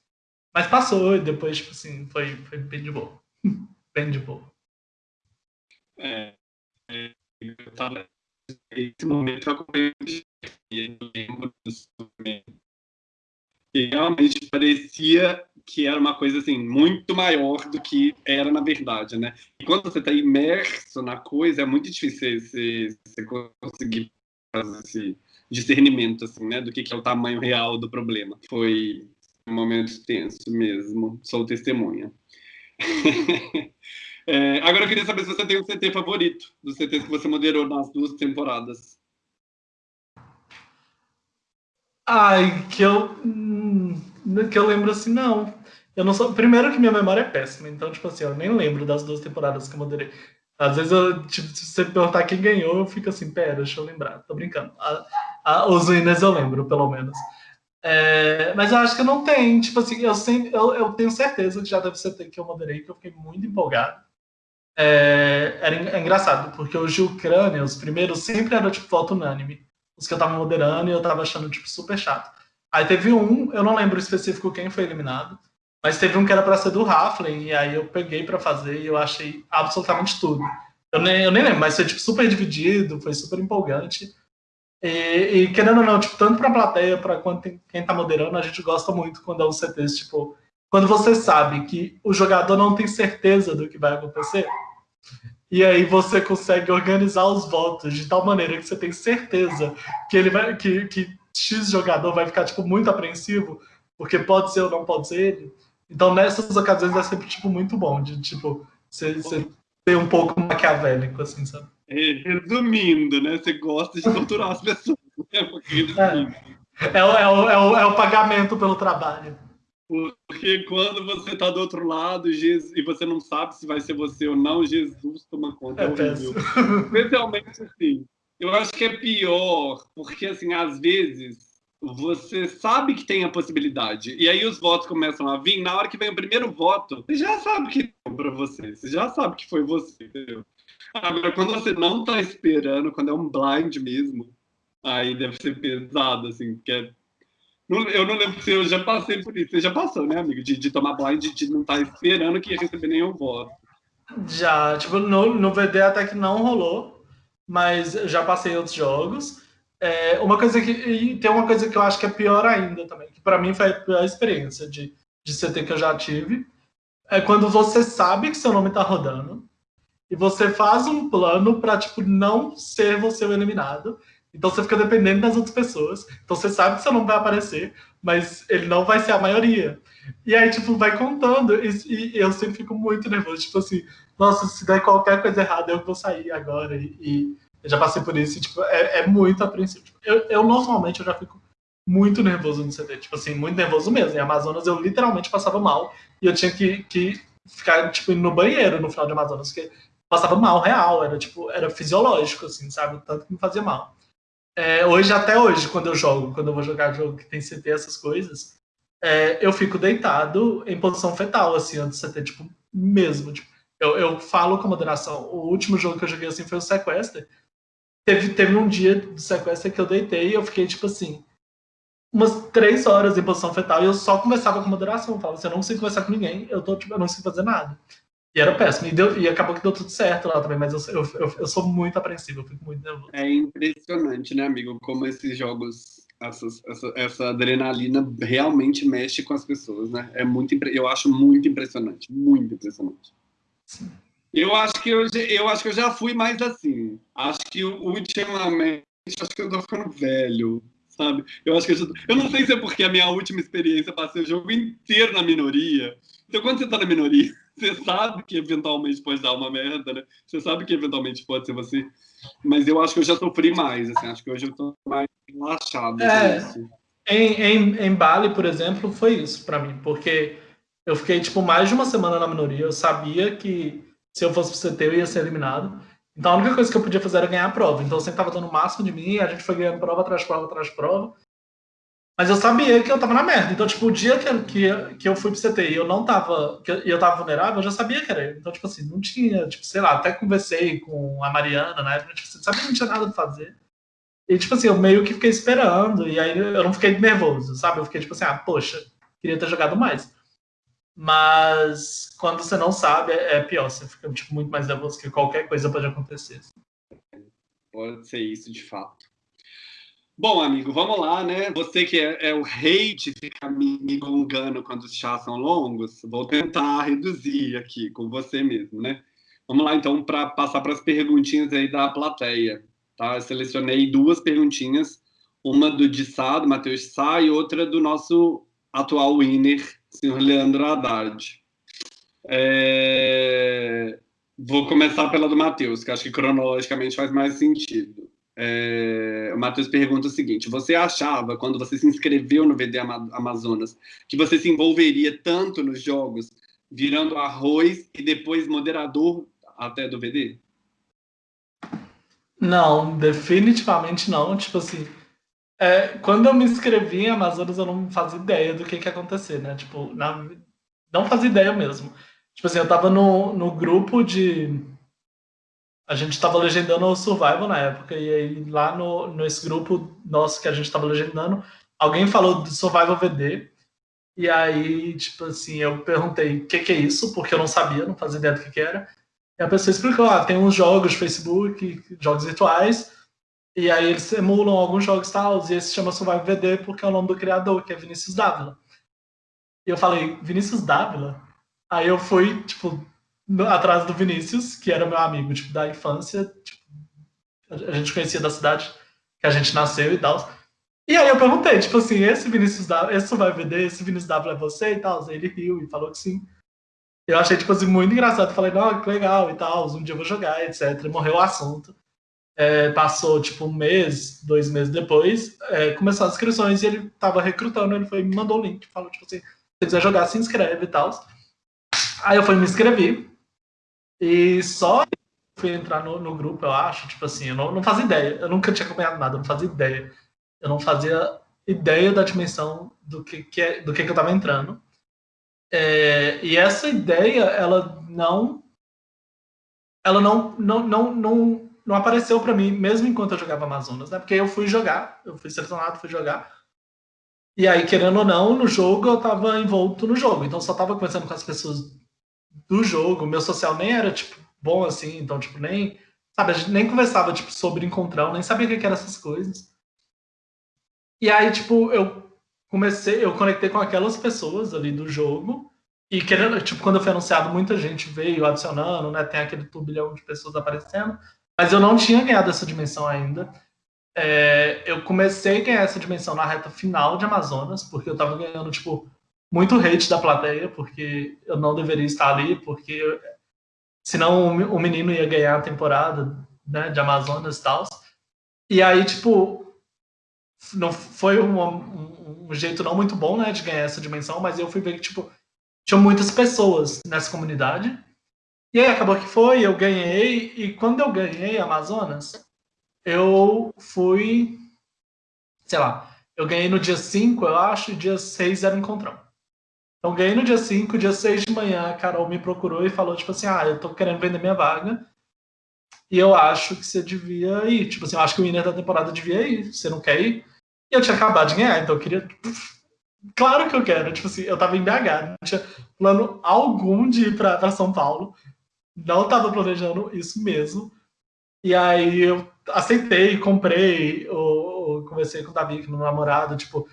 Speaker 2: Mas passou e depois, tipo assim, foi, foi bem de boa. bem de boa.
Speaker 1: É, é eu tava nesse momento eu acompanhei eu lembro disso que realmente parecia que era uma coisa assim muito maior do que era na verdade, né? E quando você está imerso na coisa é muito difícil você, você conseguir fazer esse discernimento assim, né, do que, que é o tamanho real do problema. Foi um momento tenso mesmo. Sou testemunha. é, agora eu queria saber se você tem um CT favorito dos CTs que você moderou nas duas temporadas.
Speaker 2: Ai, que eu. Hum, que eu lembro assim, não. Eu não sou. Primeiro que minha memória é péssima, então, tipo assim, eu nem lembro das duas temporadas que eu moderei. Às vezes, eu, tipo, se você perguntar quem ganhou, eu fico assim, pera, deixa eu lembrar. Tô brincando. A, a, os winners eu lembro, pelo menos. É, mas eu acho que não tem. Tipo assim, eu, sempre, eu, eu tenho certeza que já deve ser que eu moderei, que eu fiquei muito empolgado. É, era é engraçado, porque os de Ucrânia, os primeiros, sempre era tipo voto unânime. Os que eu tava moderando e eu tava achando tipo super chato. Aí teve um, eu não lembro específico quem foi eliminado, mas teve um que era para ser do Raflin, e aí eu peguei para fazer e eu achei absolutamente tudo. Eu nem, eu nem lembro, mas foi tipo super dividido, foi super empolgante. E, e querendo ou não, tipo, tanto pra plateia, pra quem tá moderando, a gente gosta muito quando é um CTs, tipo, quando você sabe que o jogador não tem certeza do que vai acontecer, e aí você consegue organizar os votos de tal maneira que você tem certeza que ele vai que, que X jogador vai ficar tipo muito apreensivo, porque pode ser ou não pode ser ele. Então nessas ocasiões é sempre tipo muito bom de tipo você, ter um pouco maquiavélico assim, sabe?
Speaker 1: Resumindo, né? Você gosta de torturar as pessoas.
Speaker 2: Né? É, é, é, o, é, o, é o pagamento pelo trabalho.
Speaker 1: Porque quando você está do outro lado Jesus, e você não sabe se vai ser você ou não, Jesus toma conta. É, é Especialmente assim. Eu acho que é pior, porque assim, às vezes você sabe que tem a possibilidade. E aí os votos começam a vir. Na hora que vem o primeiro voto, você já sabe que é para você. Você já sabe que foi você, entendeu? Agora, quando você não está esperando, quando é um blind mesmo, aí deve ser pesado, assim, porque é eu não lembro se eu já passei por isso. Você já passou, né, amigo? De, de tomar blind, de não estar tá esperando que ia receber nenhum voto.
Speaker 2: Já, tipo, no, no VD até que não rolou, mas já passei outros jogos. É, uma coisa que. E tem uma coisa que eu acho que é pior ainda também, que para mim foi a pior experiência de, de CT que eu já tive. É quando você sabe que seu nome tá rodando e você faz um plano para tipo, não ser você o eliminado então você fica dependendo das outras pessoas. Então você sabe que seu nome vai aparecer, mas ele não vai ser a maioria. E aí, tipo, vai contando. E, e eu sempre fico muito nervoso. Tipo assim, nossa, se der qualquer coisa errada, eu vou sair agora. E, e eu já passei por isso. E, tipo, é, é muito apreensivo. Tipo, eu, eu, normalmente, eu já fico muito nervoso no CT. Tipo assim, muito nervoso mesmo. Em Amazonas, eu literalmente passava mal. E eu tinha que, que ficar, tipo, no banheiro no final de Amazonas. Porque passava mal, real. Era, tipo, era fisiológico, assim, sabe? Tanto que me fazia mal é, hoje, até hoje, quando eu jogo, quando eu vou jogar jogo que tem CT, essas coisas, é, eu fico deitado em posição fetal, assim, antes de CT, tipo, mesmo. Tipo, eu, eu falo com moderação. O último jogo que eu joguei assim foi o Sequester. Teve, teve um dia do Sequester que eu deitei e eu fiquei, tipo assim, umas três horas em posição fetal e eu só conversava com moderação. Eu falava assim, eu não consigo conversar com ninguém, eu, tô, tipo, eu não consigo fazer nada. E era péssimo. E, deu, e acabou que deu tudo certo lá também, mas eu, eu, eu sou muito apreensivo, eu fico muito nervoso.
Speaker 1: É impressionante, né, amigo? Como esses jogos, essas, essa, essa adrenalina realmente mexe com as pessoas, né? É muito, eu acho muito impressionante, muito impressionante. Sim. Eu acho que eu, eu acho que eu já fui mais assim. Acho que ultimamente, acho que eu tô ficando velho, sabe? Eu acho que eu, já, eu não sei se é porque a minha última experiência passei o jogo inteiro na minoria. Então, quando você tá na minoria, você sabe que eventualmente pode dar uma merda, né? Você sabe que eventualmente pode ser você. Mas eu acho que eu já sofri mais, assim, acho que hoje eu tô mais relaxado.
Speaker 2: É, em, em, em Bali, por exemplo, foi isso para mim, porque eu fiquei, tipo, mais de uma semana na minoria, eu sabia que se eu fosse pro CT eu ia ser eliminado, então a única coisa que eu podia fazer era ganhar a prova, então eu sempre tava dando o máximo de mim, a gente foi ganhando prova atrás de prova atrás de prova, mas eu sabia que eu tava na merda. Então, tipo, o dia que, que, que eu fui pro CT e eu não tava. que eu tava vulnerável, eu já sabia que era. Então, tipo assim, não tinha, tipo, sei lá, até conversei com a Mariana na época, tipo, assim, sabia que não tinha nada pra fazer. E, tipo assim, eu meio que fiquei esperando, e aí eu não fiquei nervoso, sabe? Eu fiquei, tipo assim, ah, poxa, queria ter jogado mais. Mas quando você não sabe, é, é pior, você fica, tipo, muito mais nervoso que qualquer coisa pode acontecer.
Speaker 1: Pode ser isso, de fato. Bom, amigo, vamos lá, né? Você que é, é o rei de ficar me gongando quando os chás são longos, vou tentar reduzir aqui com você mesmo, né? Vamos lá, então, para passar para as perguntinhas aí da plateia, tá? Eu selecionei duas perguntinhas, uma do de Sá, do Matheus Sá, e outra do nosso atual winner, senhor Leandro Haddad. É... Vou começar pela do Matheus, que acho que cronologicamente faz mais sentido. É, o Matheus pergunta o seguinte: você achava, quando você se inscreveu no VD Amazonas, que você se envolveria tanto nos jogos, virando arroz e depois moderador até do VD?
Speaker 2: Não, definitivamente não. Tipo assim, é, quando eu me inscrevi em Amazonas, eu não fazia ideia do que, que ia acontecer, né? Tipo, na, não fazia ideia mesmo. Tipo assim, eu tava no, no grupo de. A gente tava legendando o Survival na época, e aí lá no, nesse grupo nosso que a gente tava legendando, alguém falou do Survival VD, e aí, tipo assim, eu perguntei o que, que é isso, porque eu não sabia, não fazia ideia do que, que era. E a pessoa explicou, ah, tem uns jogos de Facebook, jogos virtuais, e aí eles emulam alguns jogos tal, e esse se chama Survival VD porque é o nome do criador, que é Vinícius Dávila. E eu falei, Vinícius Dávila? Aí eu fui, tipo, atrás do Vinícius, que era meu amigo, tipo, da infância, tipo, a gente conhecia da cidade que a gente nasceu e tal. E aí eu perguntei, tipo assim, esse Vinícius Dávila, esse Survival VD, esse Vinícius Dávila é você e tal? Ele riu e falou que sim. Eu achei, tipo assim, muito engraçado. Falei, não, que legal e tal, um dia eu vou jogar, etc. Morreu o assunto. É, passou, tipo, um mês, dois meses depois, é, começou as inscrições e ele tava recrutando, ele foi me mandou o link, falou, tipo assim, se quiser jogar, se inscreve e tal. Aí eu fui me inscrever e só fui entrar no, no grupo, eu acho, tipo assim, eu não, não fazia ideia, eu nunca tinha acompanhado nada, eu não fazia ideia. Eu não fazia ideia da dimensão do que, que, é, do que, que eu tava entrando. É, e essa ideia, ela não, ela não, não, não, não, não apareceu para mim, mesmo enquanto eu jogava Amazonas, né? Porque eu fui jogar, eu fui selecionado, fui jogar. E aí, querendo ou não, no jogo eu tava envolto no jogo. Então só tava conversando com as pessoas do jogo. Meu social nem era, tipo, bom assim. Então, tipo, nem... Sabe, a gente nem conversava, tipo, sobre encontrar, nem sabia o que eram essas coisas. E aí, tipo, eu comecei, eu conectei com aquelas pessoas ali do jogo. E querendo, tipo, quando eu fui anunciado, muita gente veio adicionando, né? Tem aquele turbilhão de pessoas aparecendo. Mas eu não tinha ganhado essa dimensão ainda. É, eu comecei a ganhar essa dimensão na reta final de Amazonas, porque eu tava ganhando, tipo, muito hate da plateia, porque eu não deveria estar ali, porque senão o menino ia ganhar a temporada né, de Amazonas e tal. E aí, tipo, não foi um, um, jeito não muito bom, né, de ganhar essa dimensão, mas eu fui ver que, tipo, tinha muitas pessoas nessa comunidade. E aí acabou que foi, eu ganhei, e quando eu ganhei Amazonas, eu fui, sei lá, eu ganhei no dia 5, eu acho, e dia 6 era o encontrão. Então ganhei no dia 5, dia 6 de manhã, a Carol me procurou e falou, tipo assim, ah, eu tô querendo vender minha vaga, e eu acho que você devia ir. Tipo assim, eu acho que o winner da temporada devia ir, você não quer ir? E eu tinha acabado de ganhar, então eu queria. Claro que eu quero. Tipo assim, eu tava em BH, não tinha plano algum de ir pra, pra São Paulo. Não tava planejando isso mesmo. E aí eu aceitei, comprei, ou, conversei com o Davi, que é meu namorado, tipo,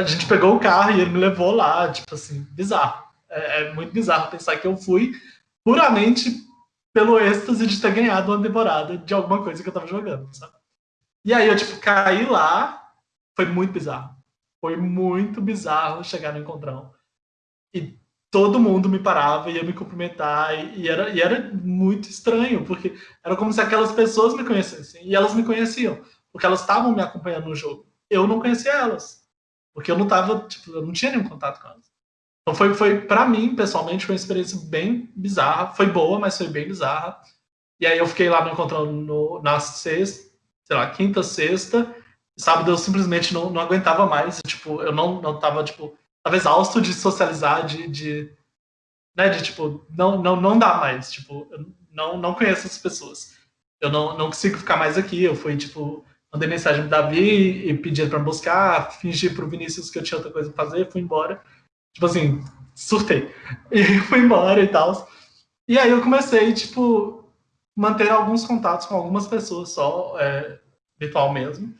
Speaker 2: a gente pegou o carro e ele me levou lá, tipo assim, bizarro. É, é muito bizarro pensar que eu fui puramente pelo êxtase de ter ganhado uma temporada de alguma coisa que eu tava jogando, sabe? E aí eu, tipo, caí lá, foi muito bizarro. Foi muito bizarro chegar no encontrão. E todo mundo me parava, ia me cumprimentar, e, era, e era muito estranho, porque era como se aquelas pessoas me conhecessem, e elas me conheciam, porque elas estavam me acompanhando no jogo. Eu não conhecia elas, porque eu não tava, tipo, eu não tinha nenhum contato com elas. Então foi, foi para mim, pessoalmente, foi uma experiência bem bizarra, foi boa, mas foi bem bizarra. E aí eu fiquei lá me encontrando no, na sexta, sei lá, quinta, sexta, sábado eu simplesmente não, não aguentava mais, tipo, eu não, não tava, tipo, tava exausto de socializar, de, de né, de, tipo, não, não, não dá mais, tipo, eu não, não conheço essas pessoas. Eu não, não consigo ficar mais aqui, eu fui, tipo, mandei mensagem pro Davi e pedi para buscar, fingi pro Vinícius que eu tinha outra coisa pra fazer, fui embora. Tipo assim, surtei. E fui embora e tal. E aí eu comecei, tipo, manter alguns contatos com algumas pessoas só, é, virtual mesmo.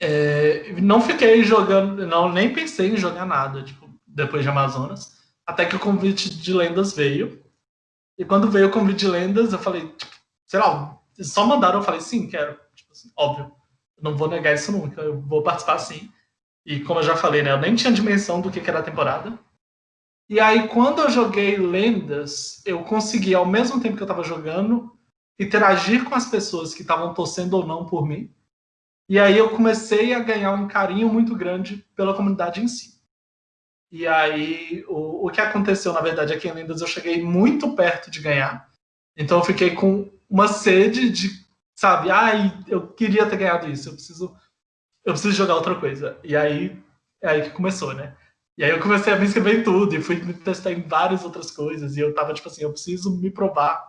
Speaker 2: É, não fiquei jogando, não nem pensei em jogar nada, tipo, depois de Amazonas, até que o convite de lendas veio. E quando veio o convite de lendas, eu falei, tipo, sei lá, só mandaram, eu falei, sim, quero. Óbvio, não vou negar isso nunca, eu vou participar sim. E como eu já falei, né, eu nem tinha dimensão do que, que era a temporada. E aí, quando eu joguei lendas, eu consegui, ao mesmo tempo que eu tava jogando, interagir com as pessoas que estavam torcendo ou não por mim. E aí eu comecei a ganhar um carinho muito grande pela comunidade em si. E aí o, o que aconteceu, na verdade, aqui em Lendas eu cheguei muito perto de ganhar. Então eu fiquei com uma sede de, sabe, ai, eu queria ter ganhado isso, eu preciso eu preciso jogar outra coisa. E aí é aí que começou, né? E aí eu comecei a me inscrever em tudo e fui me testar em várias outras coisas. E eu tava tipo assim, eu preciso me provar.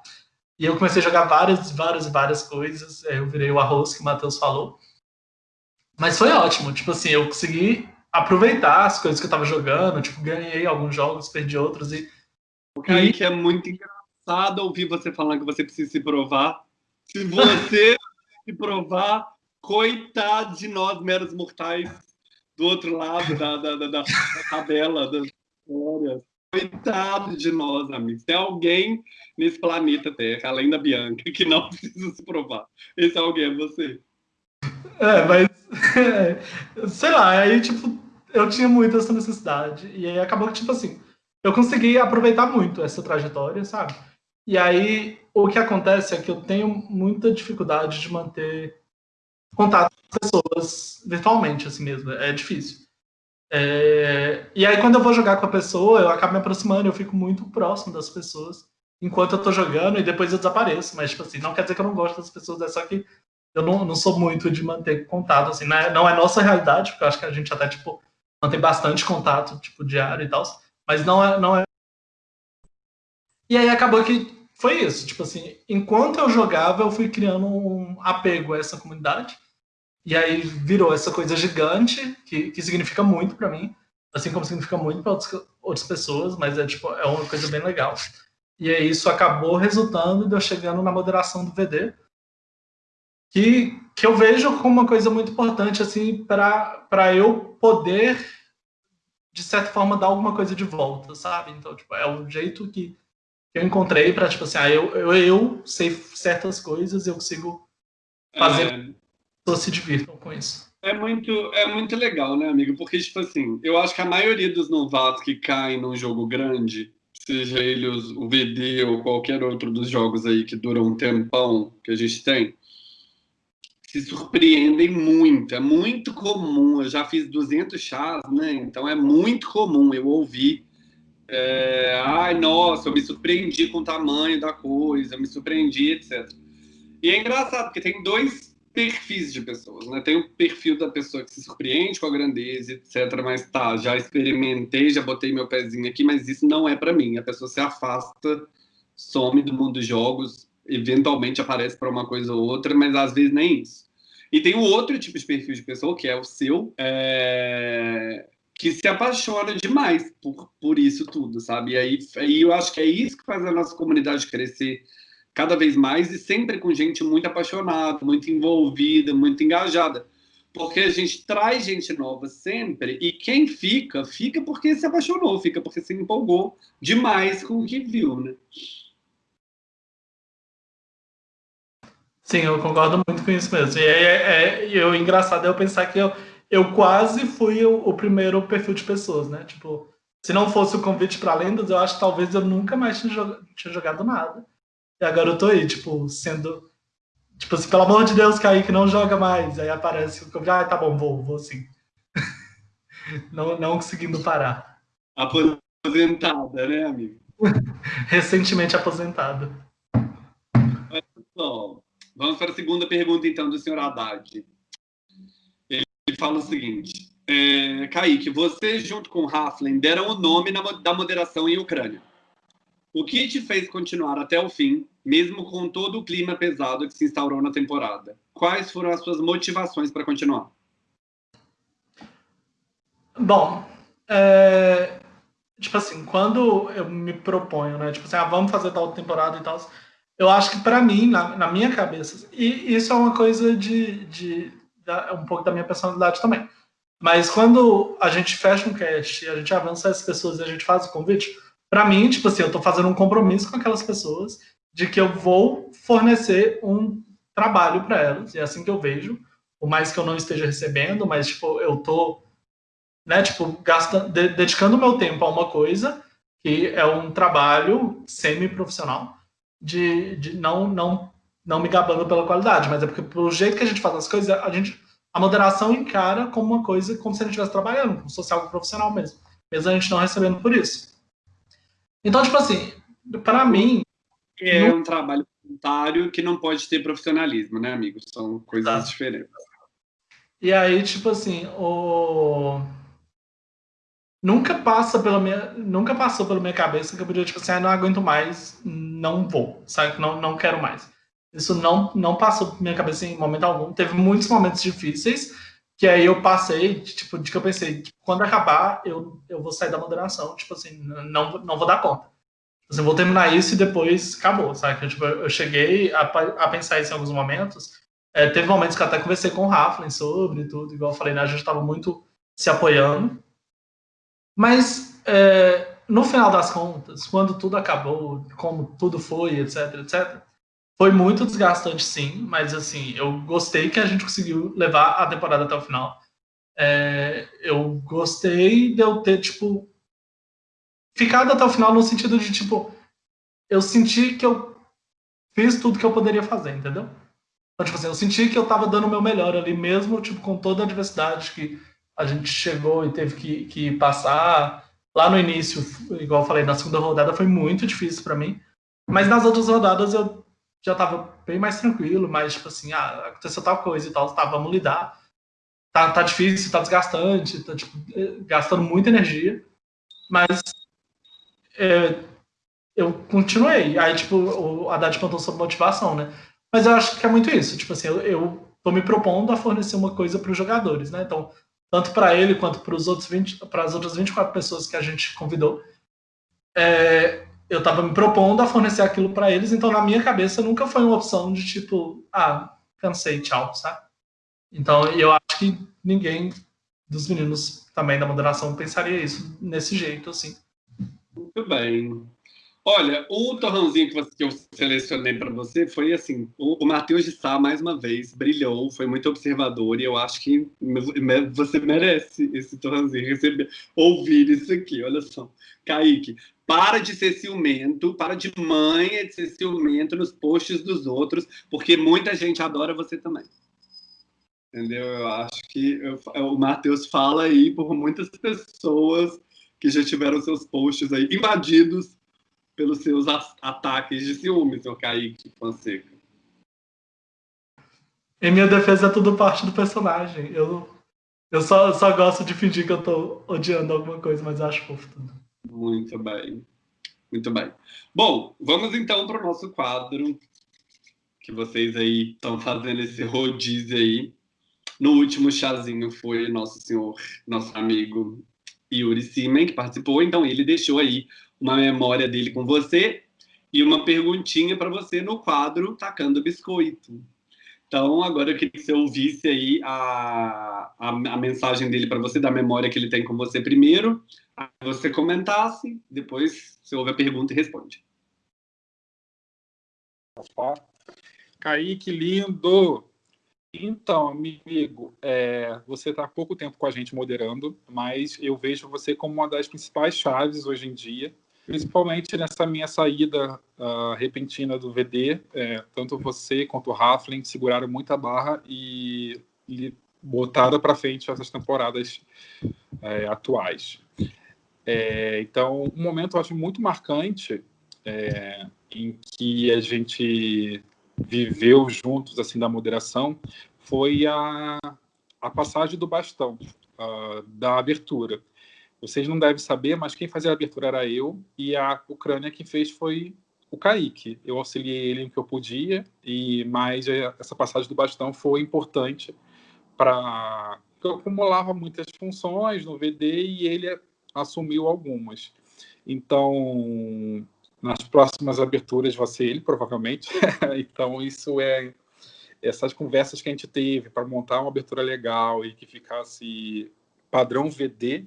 Speaker 2: E eu comecei a jogar várias, várias, várias coisas. Aí eu virei o arroz que o Matheus falou. Mas foi ótimo, tipo assim, eu consegui aproveitar as coisas que eu tava jogando, tipo, ganhei alguns jogos, perdi outros e...
Speaker 1: O que é muito engraçado ouvir você falando que você precisa se provar. Se você se provar, coitado de nós, meros mortais, do outro lado da, da, da, da tabela das histórias. Coitado de nós, amigos. Tem alguém nesse planeta Terra, além da Bianca, que não precisa se provar. Esse alguém é você.
Speaker 2: É, mas. sei lá, aí, tipo, eu tinha muito essa necessidade. E aí acabou que, tipo assim, eu consegui aproveitar muito essa trajetória, sabe? E aí, o que acontece é que eu tenho muita dificuldade de manter contato com pessoas virtualmente, assim mesmo. É difícil. É... E aí, quando eu vou jogar com a pessoa, eu acabo me aproximando, eu fico muito próximo das pessoas enquanto eu tô jogando e depois eu desapareço. Mas, tipo assim, não quer dizer que eu não gosto das pessoas, é só que eu não, não sou muito de manter contato, assim, não é, não é nossa realidade, porque eu acho que a gente até, tipo, mantém bastante contato, tipo, diário e tal, mas não é, não é... E aí acabou que foi isso, tipo assim, enquanto eu jogava, eu fui criando um apego a essa comunidade, e aí virou essa coisa gigante, que, que significa muito para mim, assim como significa muito para outras pessoas, mas é, tipo, é uma coisa bem legal. E aí isso acabou resultando de eu chegando na moderação do VD, que, que eu vejo como uma coisa muito importante assim para eu poder de certa forma dar alguma coisa de volta, sabe? Então, tipo, é o jeito que eu encontrei para tipo assim, ah, eu, eu, eu sei certas coisas, eu consigo fazer é... pessoas se divirtam com isso.
Speaker 1: É muito, é muito legal, né, amigo? Porque, tipo assim, eu acho que a maioria dos novatos que caem num jogo grande, seja ele o VD ou qualquer outro dos jogos aí que duram um tempão que a gente tem, se surpreendem muito, é muito comum, eu já fiz 200 chás, né, então é muito comum eu ouvir, é, ai, nossa, eu me surpreendi com o tamanho da coisa, me surpreendi, etc. E é engraçado, porque tem dois perfis de pessoas, né, tem o perfil da pessoa que se surpreende com a grandeza, etc, mas tá, já experimentei, já botei meu pezinho aqui, mas isso não é para mim, a pessoa se afasta, some do mundo dos jogos, eventualmente aparece para uma coisa ou outra, mas às vezes nem isso. E tem um outro tipo de perfil de pessoa, que é o seu, é... que se apaixona demais por, por isso tudo, sabe? E aí, aí eu acho que é isso que faz a nossa comunidade crescer cada vez mais e sempre com gente muito apaixonada, muito envolvida, muito engajada. Porque a gente traz gente nova sempre e quem fica, fica porque se apaixonou, fica porque se empolgou demais com o que viu, né?
Speaker 2: Sim, eu concordo muito com isso mesmo. E é, é, é o engraçado é eu pensar que eu, eu quase fui o, o, primeiro perfil de pessoas, né? Tipo, se não fosse o convite para lendas, eu acho que talvez eu nunca mais tinha, jogado, tinha jogado nada. E agora eu tô aí, tipo, sendo. Tipo assim, pelo amor de Deus, Kaique, não joga mais. Aí aparece o convite, ah, tá bom, vou, vou sim. não, não conseguindo parar.
Speaker 1: Aposentada, né, amigo?
Speaker 2: Recentemente aposentada.
Speaker 1: Vamos para a segunda pergunta, então, do senhor Haddad. Ele fala o seguinte, é, Kaique, você junto com Haflen deram o nome na, da moderação em Ucrânia. O que te fez continuar até o fim, mesmo com todo o clima pesado que se instaurou na temporada? Quais foram as suas motivações para continuar?
Speaker 2: Bom, é, tipo assim, quando eu me proponho, né, tipo assim, ah, vamos fazer tal temporada e tal, eu acho que para mim, na, na, minha cabeça, e isso é uma coisa de, de, um pouco da minha personalidade também. Mas quando a gente fecha um cast, a gente avança as pessoas e a gente faz o convite, para mim, tipo assim, eu tô fazendo um compromisso com aquelas pessoas de que eu vou fornecer um trabalho para elas, e é assim que eu vejo, por mais que eu não esteja recebendo, mas tipo, eu tô, né, tipo, gastando, de, dedicando meu tempo a uma coisa que é um trabalho semi-profissional, de, de não, não não me gabando pela qualidade, mas é porque pelo jeito que a gente faz as coisas, a gente a moderação encara como uma coisa como se a gente estivesse trabalhando, como algo profissional mesmo, mesmo a gente não recebendo por isso. Então, tipo assim, para mim
Speaker 1: é um trabalho voluntário que não pode ter profissionalismo, né, amigos? São coisas tá. diferentes.
Speaker 2: E aí, tipo assim, o nunca passa pela minha, nunca passou pela minha cabeça que eu podia tipo assim, ah, não aguento mais, não vou, sabe? Não, não quero mais. Isso não, não passou pela minha cabeça em momento algum. Teve muitos momentos difíceis que aí eu passei, tipo, de que eu pensei, tipo, quando acabar, eu, eu vou sair da moderação, tipo assim, não, não vou dar conta. Tipo assim, vou terminar isso e depois acabou, sabe? Eu, tipo, eu cheguei a, a pensar isso em alguns momentos. É, teve momentos que até conversei com o Raflin sobre tudo, igual eu falei, né? A gente estava muito se apoiando. Mas, é, no final das contas, quando tudo acabou, como tudo foi, etc, etc, foi muito desgastante, sim, mas, assim, eu gostei que a gente conseguiu levar a temporada até o final. É, eu gostei de eu ter, tipo, ficado até o final no sentido de, tipo, eu senti que eu fiz tudo que eu poderia fazer, entendeu? Então, tipo assim, eu senti que eu tava dando o meu melhor ali mesmo, tipo, com toda a diversidade que a gente chegou e teve que, que passar. Lá no início, igual eu falei, na segunda rodada foi muito difícil para mim. Mas nas outras rodadas eu já tava bem mais tranquilo, mais tipo assim, ah, aconteceu tal coisa e tal, tá, vamos lidar. Tá, tá difícil, tá desgastante, tá tipo, gastando muita energia. Mas é, eu continuei. Aí, tipo, o Haddad perguntou sobre motivação, né? Mas eu acho que é muito isso. Tipo assim, eu, eu tô me propondo a fornecer uma coisa para os jogadores, né? Então, tanto para ele quanto para os outros 20, para as outras 24 pessoas que a gente convidou, é, eu estava me propondo a fornecer aquilo para eles, então na minha cabeça nunca foi uma opção de tipo, ah, cansei, tchau, sabe? Então eu acho que ninguém dos meninos também da moderação pensaria isso nesse jeito, assim.
Speaker 1: Muito bem. Olha, o torrãozinho que eu selecionei para você foi assim: o, o Matheus de Sá, mais uma vez, brilhou, foi muito observador, e eu acho que você merece esse torrãozinho, receber, ouvir isso aqui. Olha só. Kaique, para de ser ciumento, para de manha de ser ciumento nos posts dos outros, porque muita gente adora você também. Entendeu? Eu acho que eu, o Matheus fala aí por muitas pessoas que já tiveram seus posts aí invadidos pelos seus ataques de ciúme, seu Kaique Fonseca.
Speaker 2: Em minha defesa é tudo parte do personagem. Eu, eu só, só gosto de fingir que eu tô odiando alguma coisa, mas acho fofo tudo.
Speaker 1: Muito bem. Muito bem. Bom, vamos então para o nosso quadro, que vocês aí estão fazendo esse rodízio aí. No último chazinho foi nosso senhor, nosso amigo Yuri Simen, que participou, então ele deixou aí uma memória dele com você e uma perguntinha para você no quadro Tacando Biscoito. Então, agora eu queria que você ouvisse aí a, a, a mensagem dele para você, da memória que ele tem com você primeiro, aí você comentasse, depois você ouve a pergunta e responde.
Speaker 3: Kaique, lindo! Então, amigo, é, você está há pouco tempo com a gente moderando, mas eu vejo você como uma das principais chaves hoje em dia principalmente nessa minha saída uh, repentina do VD, é, tanto você quanto o Raflin seguraram muita barra e, botaram para frente essas temporadas é, atuais. É, então, um momento eu acho muito marcante é, em que a gente viveu juntos assim da moderação foi a, a passagem do bastão uh, da abertura vocês não devem saber, mas quem fazia a abertura era eu e a Ucrânia quem fez foi o Kaique. Eu auxiliei ele no que eu podia, e mas essa passagem do bastão foi importante para eu acumulava muitas funções no VD e ele assumiu algumas. Então, nas próximas aberturas vai ser ele, provavelmente. então, isso é essas conversas que a gente teve para montar uma abertura legal e que ficasse padrão VD,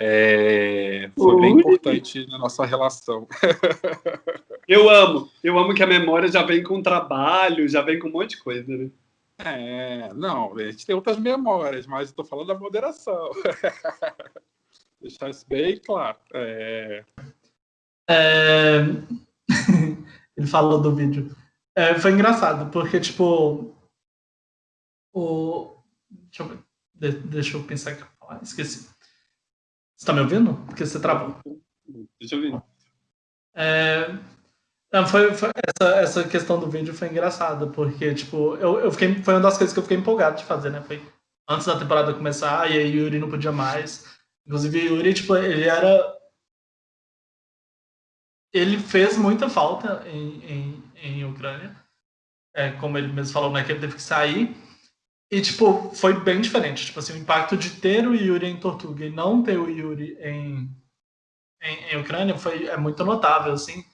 Speaker 3: é, foi Ui. bem importante na nossa relação.
Speaker 1: eu amo, eu amo que a memória já vem com trabalho, já vem com um monte de coisa, né?
Speaker 3: É, não, a gente tem outras memórias, mas estou falando da moderação. Deixar isso bem claro. É...
Speaker 2: É... Ele falou do vídeo. É, foi engraçado, porque, tipo, o... Deixa eu, de, deixa eu pensar aqui. Ah, esqueci. Você tá me ouvindo? Porque você travou.
Speaker 1: Deixa eu ver.
Speaker 2: É, não, foi, foi, essa, essa questão do vídeo foi engraçada, porque, tipo, eu, eu fiquei, foi uma das coisas que eu fiquei empolgado de fazer, né? Foi antes da temporada começar, e aí o Yuri não podia mais. Inclusive, o Yuri, tipo, ele era... Ele fez muita falta em, em, em Ucrânia. É, como ele mesmo falou, né, que ele teve que sair. E, tipo, foi bem diferente. Tipo assim, o impacto de ter o Yuri em Tortuga e não ter o Yuri em, em, em Ucrânia foi, é muito notável, assim.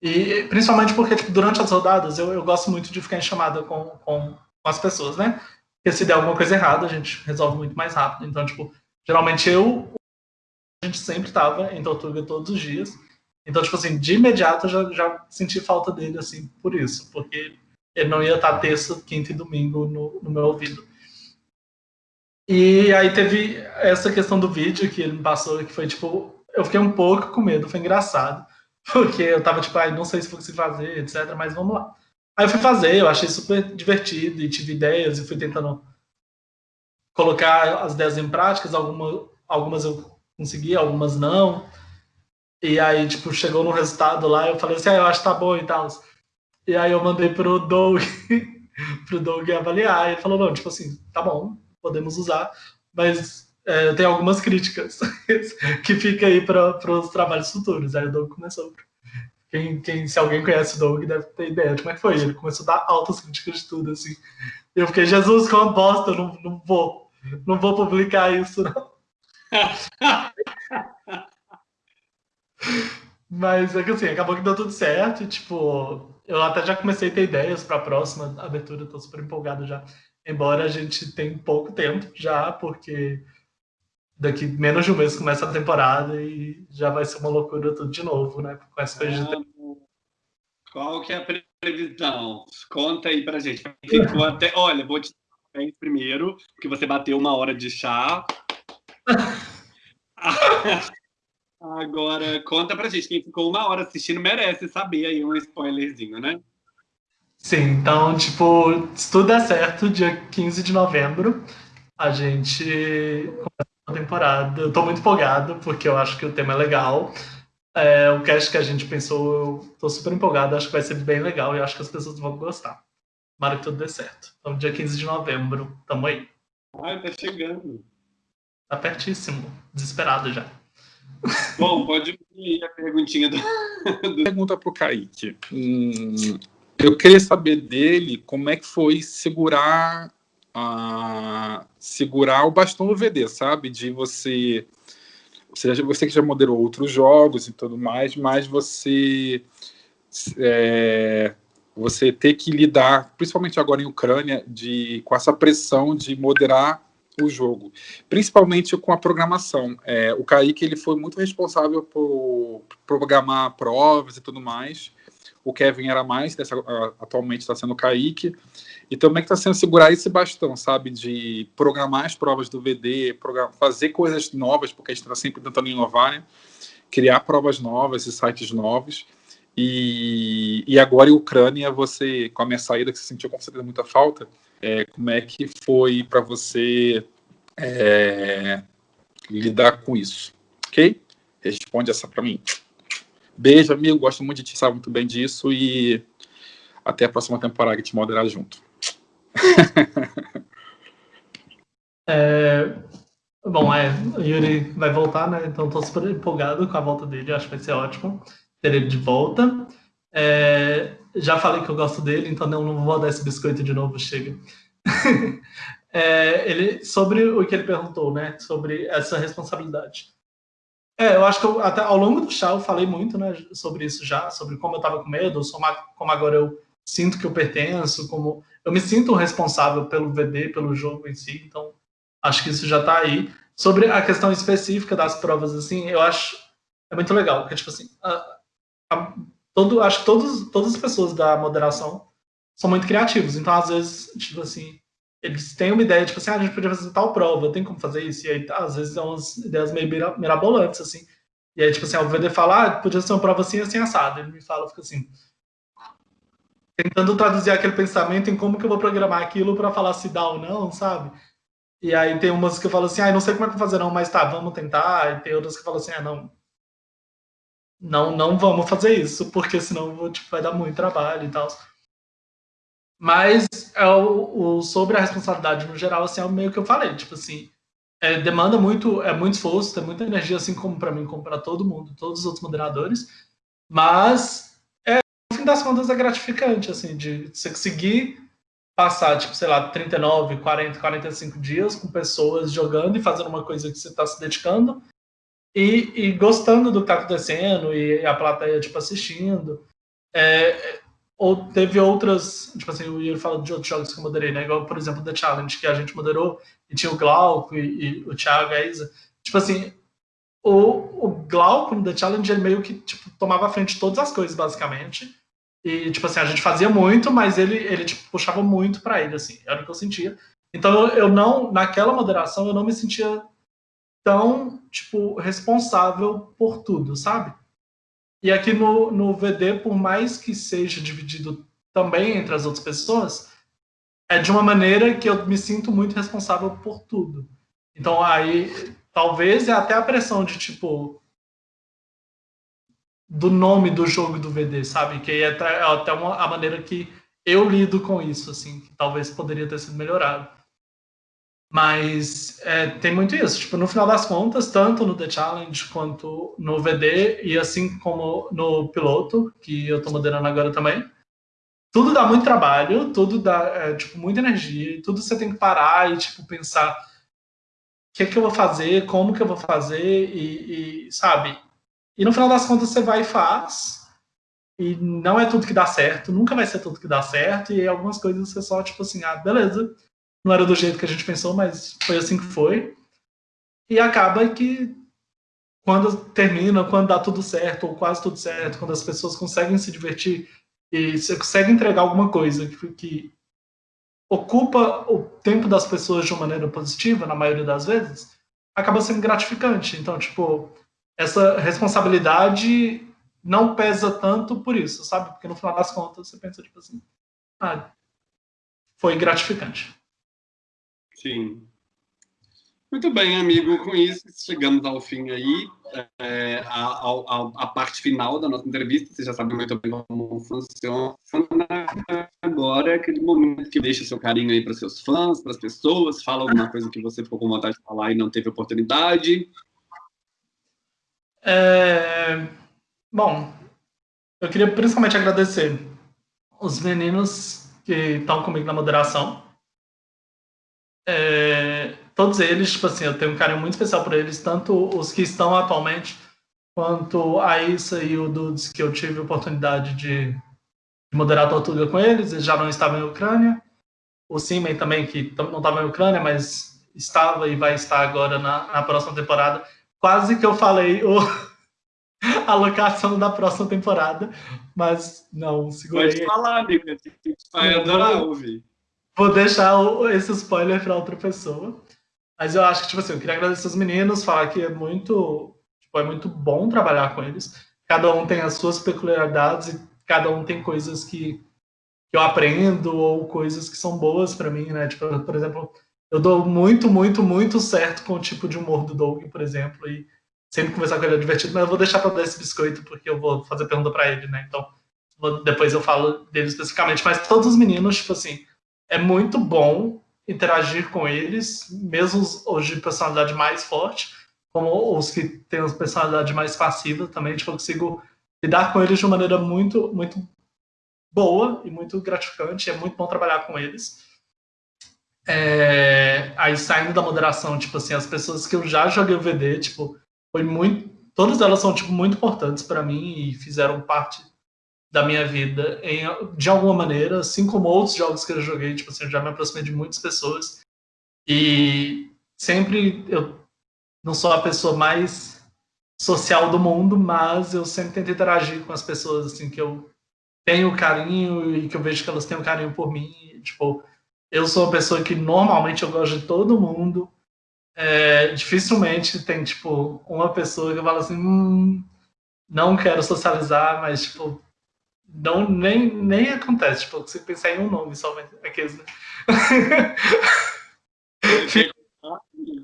Speaker 2: E principalmente porque, tipo, durante as rodadas, eu, eu gosto muito de ficar em chamada com, com, com as pessoas, né? Porque se der alguma coisa errada, a gente resolve muito mais rápido. Então, tipo, geralmente eu, a gente sempre tava em Tortuga todos os dias. Então, tipo assim, de imediato eu já, já senti falta dele, assim, por isso. Porque ele não ia estar terça, quinta e domingo no, no meu ouvido. E aí teve essa questão do vídeo que ele me passou, que foi tipo, eu fiquei um pouco com medo, foi engraçado, porque eu tava tipo, ai, não sei se vou conseguir fazer, etc, mas vamos lá. Aí eu fui fazer, eu achei super divertido e tive ideias e fui tentando colocar as ideias em práticas, alguma, algumas eu consegui, algumas não. E aí, tipo, chegou no resultado lá, eu falei assim, ah, eu acho que tá bom e tal. E aí eu mandei pro Doug, pro Doug avaliar. E ele falou, não, tipo assim, tá bom, podemos usar, mas é, algumas críticas que fica aí para os trabalhos futuros. Aí o Doug começou. Quem, quem, se alguém conhece o Doug deve ter ideia de como é que foi. Ele começou a dar altas críticas de tudo, assim. Eu fiquei, Jesus, uma bosta, não, não vou. Não vou publicar isso, não. Mas é que assim, acabou que deu tudo certo. Tipo, eu até já comecei a ter ideias para a próxima abertura, estou super empolgado já. Embora a gente tenha pouco tempo já, porque daqui menos de um mês começa a temporada e já vai ser uma loucura tudo de novo, né? Com essa coisa de...
Speaker 1: Qual que é a previsão? Conta aí pra gente. Ficou até... Olha, vou te dar primeiro, porque você bateu uma hora de chá. Agora, conta pra gente, quem ficou uma hora assistindo merece saber aí um spoilerzinho, né?
Speaker 2: Sim, então, tipo, se tudo der certo, dia 15 de novembro, a gente começa a temporada. Eu tô muito empolgado, porque eu acho que o tema é legal. É, o cast que a gente pensou, eu tô super empolgado, acho que vai ser bem legal e acho que as pessoas vão gostar. Tomara que tudo dê certo. Então, dia 15 de novembro, tamo aí.
Speaker 1: Ai, tá chegando.
Speaker 2: Tá pertíssimo, desesperado já.
Speaker 1: Bom, pode ir a perguntinha do...
Speaker 3: Pergunta para o Kaique. Hum, eu queria saber dele como é que foi segurar, segurar o bastão do VD, sabe? De você... Você, você que já moderou outros jogos e tudo mais, mas você... É, você ter que lidar, principalmente agora em Ucrânia, de, com essa pressão de moderar o jogo, principalmente com a programação. É, o Kaique ele foi muito responsável por programar provas e tudo mais. O Kevin era mais, dessa, atualmente está sendo o Kaique. E também está sendo segurar esse bastão, sabe, de programar as provas do VD, fazer coisas novas, porque a gente está sempre tentando inovar, né? criar provas novas e sites novos. E, e agora em Ucrânia, você, com a minha saída, que você sentiu com certeza muita falta, é, como é que foi para você é, lidar com isso? Ok? Responde essa para mim. Beijo, amigo. Gosto muito de ti, sabe muito bem disso. E até a próxima temporada que te moderar junto.
Speaker 2: é, bom, é, o Yuri vai voltar, né? Então estou super empolgado com a volta dele. Acho que vai ser ótimo ter ele de volta. É, já falei que eu gosto dele, então não, não vou dar esse biscoito de novo, chega. é, ele, sobre o que ele perguntou, né? Sobre essa responsabilidade. É, eu acho que eu, até ao longo do chá eu falei muito né, sobre isso já, sobre como eu estava com medo, como agora eu sinto que eu pertenço, como eu me sinto responsável pelo VD, pelo jogo em si, então acho que isso já está aí. Sobre a questão específica das provas, assim, eu acho é muito legal, porque, tipo assim, a, a, todo, acho que todos, todas as pessoas da moderação são muito criativos. Então, às vezes, tipo assim, eles têm uma ideia, tipo assim, ah, a gente podia fazer tal prova, tem como fazer isso? E aí, tá, às vezes, são umas ideias meio mirabolantes, assim. E aí, tipo assim, o VD fala, ah, podia ser uma prova assim, assim, assado. Ele me fala, fica assim... tentando traduzir aquele pensamento em como que eu vou programar aquilo para falar se dá ou não, sabe? E aí tem umas que eu falo assim, ah, não sei como é que eu vou fazer não, mas tá, vamos tentar. E tem outras que eu falo assim, ah, não, não, não vamos fazer isso, porque senão tipo, vai dar muito trabalho e tal. Mas é o, o, sobre a responsabilidade no geral, assim, é o meio que eu falei, tipo assim, é, demanda muito, é muito esforço, tem muita energia, assim como para mim, como para todo mundo, todos os outros moderadores, mas é, no fim das contas é gratificante, assim, de você conseguir passar, tipo, sei lá, 39, 40, 45 dias com pessoas jogando e fazendo uma coisa que você está se dedicando e, e, gostando do que está acontecendo e a plateia, tipo, assistindo. É, ou teve outras, tipo assim, o Yuri fala de outros jogos que eu moderei, né? Igual, por exemplo, The Challenge, que a gente moderou, e tinha o Glauco e, e o Thiago e a Isa. Tipo assim, o, o Glauco no The Challenge, ele meio que, tipo, tomava a frente de todas as coisas, basicamente. E, tipo assim, a gente fazia muito, mas ele, ele tipo, puxava muito para ele, assim, era o que eu sentia. Então, eu não, naquela moderação, eu não me sentia tão, tipo, responsável por tudo, sabe? E aqui no, no VD, por mais que seja dividido também entre as outras pessoas, é de uma maneira que eu me sinto muito responsável por tudo. Então, aí, talvez é até a pressão de, tipo, do nome do jogo do VD, sabe? Que é até, uma, a maneira que eu lido com isso, assim, que talvez poderia ter sido melhorado. Mas é, tem muito isso, tipo, no final das contas, tanto no The Challenge quanto no VD, e assim como no piloto, que eu tô moderando agora também, tudo dá muito trabalho, tudo dá, é, tipo, muita energia, tudo você tem que parar e, tipo, pensar o que é que eu vou fazer, como que eu vou fazer, e, e sabe, e no final das contas você vai e faz. E não é tudo que dá certo, nunca vai ser tudo que dá certo. E algumas coisas você só, tipo assim, ah, beleza. Não era do jeito que a gente pensou, mas foi assim que foi. E acaba que quando termina, quando dá tudo certo, ou quase tudo certo, quando as pessoas conseguem se divertir e você consegue entregar alguma coisa que, que ocupa o tempo das pessoas de uma maneira positiva, na maioria das vezes, acaba sendo gratificante. Então, tipo, essa responsabilidade não pesa tanto por isso, sabe? Porque no final das contas você pensa, tipo assim, ah, foi gratificante.
Speaker 1: Sim. Muito bem, amigo. Com isso, chegamos ao fim aí, é, a, a, a, parte final da nossa entrevista. Você já sabe muito bem como funciona. Agora é aquele momento que deixa seu carinho aí para seus fãs, para as pessoas, fala alguma coisa que você ficou com vontade de falar e não teve oportunidade.
Speaker 2: É... Bom, eu queria principalmente agradecer os meninos que estão comigo na moderação. É... Todos eles, tipo assim, eu tenho um carinho muito especial por eles, tanto os que estão atualmente, quanto a Issa e o Dudes, que eu tive a oportunidade de, de moderar a Tortuga com eles, eles já não estavam em Ucrânia. O Simen também, que não estava em Ucrânia, mas estava e vai estar agora na, na próxima temporada quase que eu falei o, a locação da próxima temporada, mas não, segurei.
Speaker 1: Pode falar, amigo. Vai adorar ouvir.
Speaker 2: Vou deixar esse spoiler para outra pessoa. Mas eu acho que, tipo assim, eu queria agradecer os meninos, falar que é muito, tipo, é muito bom trabalhar com eles. Cada um tem as suas peculiaridades e cada um tem coisas que, que eu aprendo ou coisas que são boas para mim, né? Tipo, por exemplo, eu dou muito, muito, muito certo com o tipo de humor do Doug, por exemplo, e sempre conversar com ele é divertido, mas eu vou deixar para dar esse biscoito porque eu vou fazer pergunta para ele, né? Então, vou, depois eu falo dele especificamente. Mas todos os meninos, tipo assim, é muito bom interagir com eles, mesmo os de personalidade mais forte, como os que têm uma personalidade mais passiva também, tipo, eu consigo lidar com eles de uma maneira muito, muito boa e muito gratificante, é muito bom trabalhar com eles. É, aí saindo da moderação, tipo assim, as pessoas que eu já joguei o VD, tipo, foi muito. Todas elas são, tipo, muito importantes para mim e fizeram parte da minha vida em, de alguma maneira, assim como outros jogos que eu joguei, tipo assim, eu já me aproximei de muitas pessoas. E sempre eu não sou a pessoa mais social do mundo, mas eu sempre tento interagir com as pessoas, assim, que eu tenho carinho e que eu vejo que elas têm um carinho por mim. Tipo, eu sou uma pessoa que normalmente eu gosto de todo mundo. É, dificilmente tem, tipo, uma pessoa que fala assim, hum, não quero socializar, mas, tipo, não, nem, nem acontece. Tipo, você pensar em um nome só, mas aqueles, né?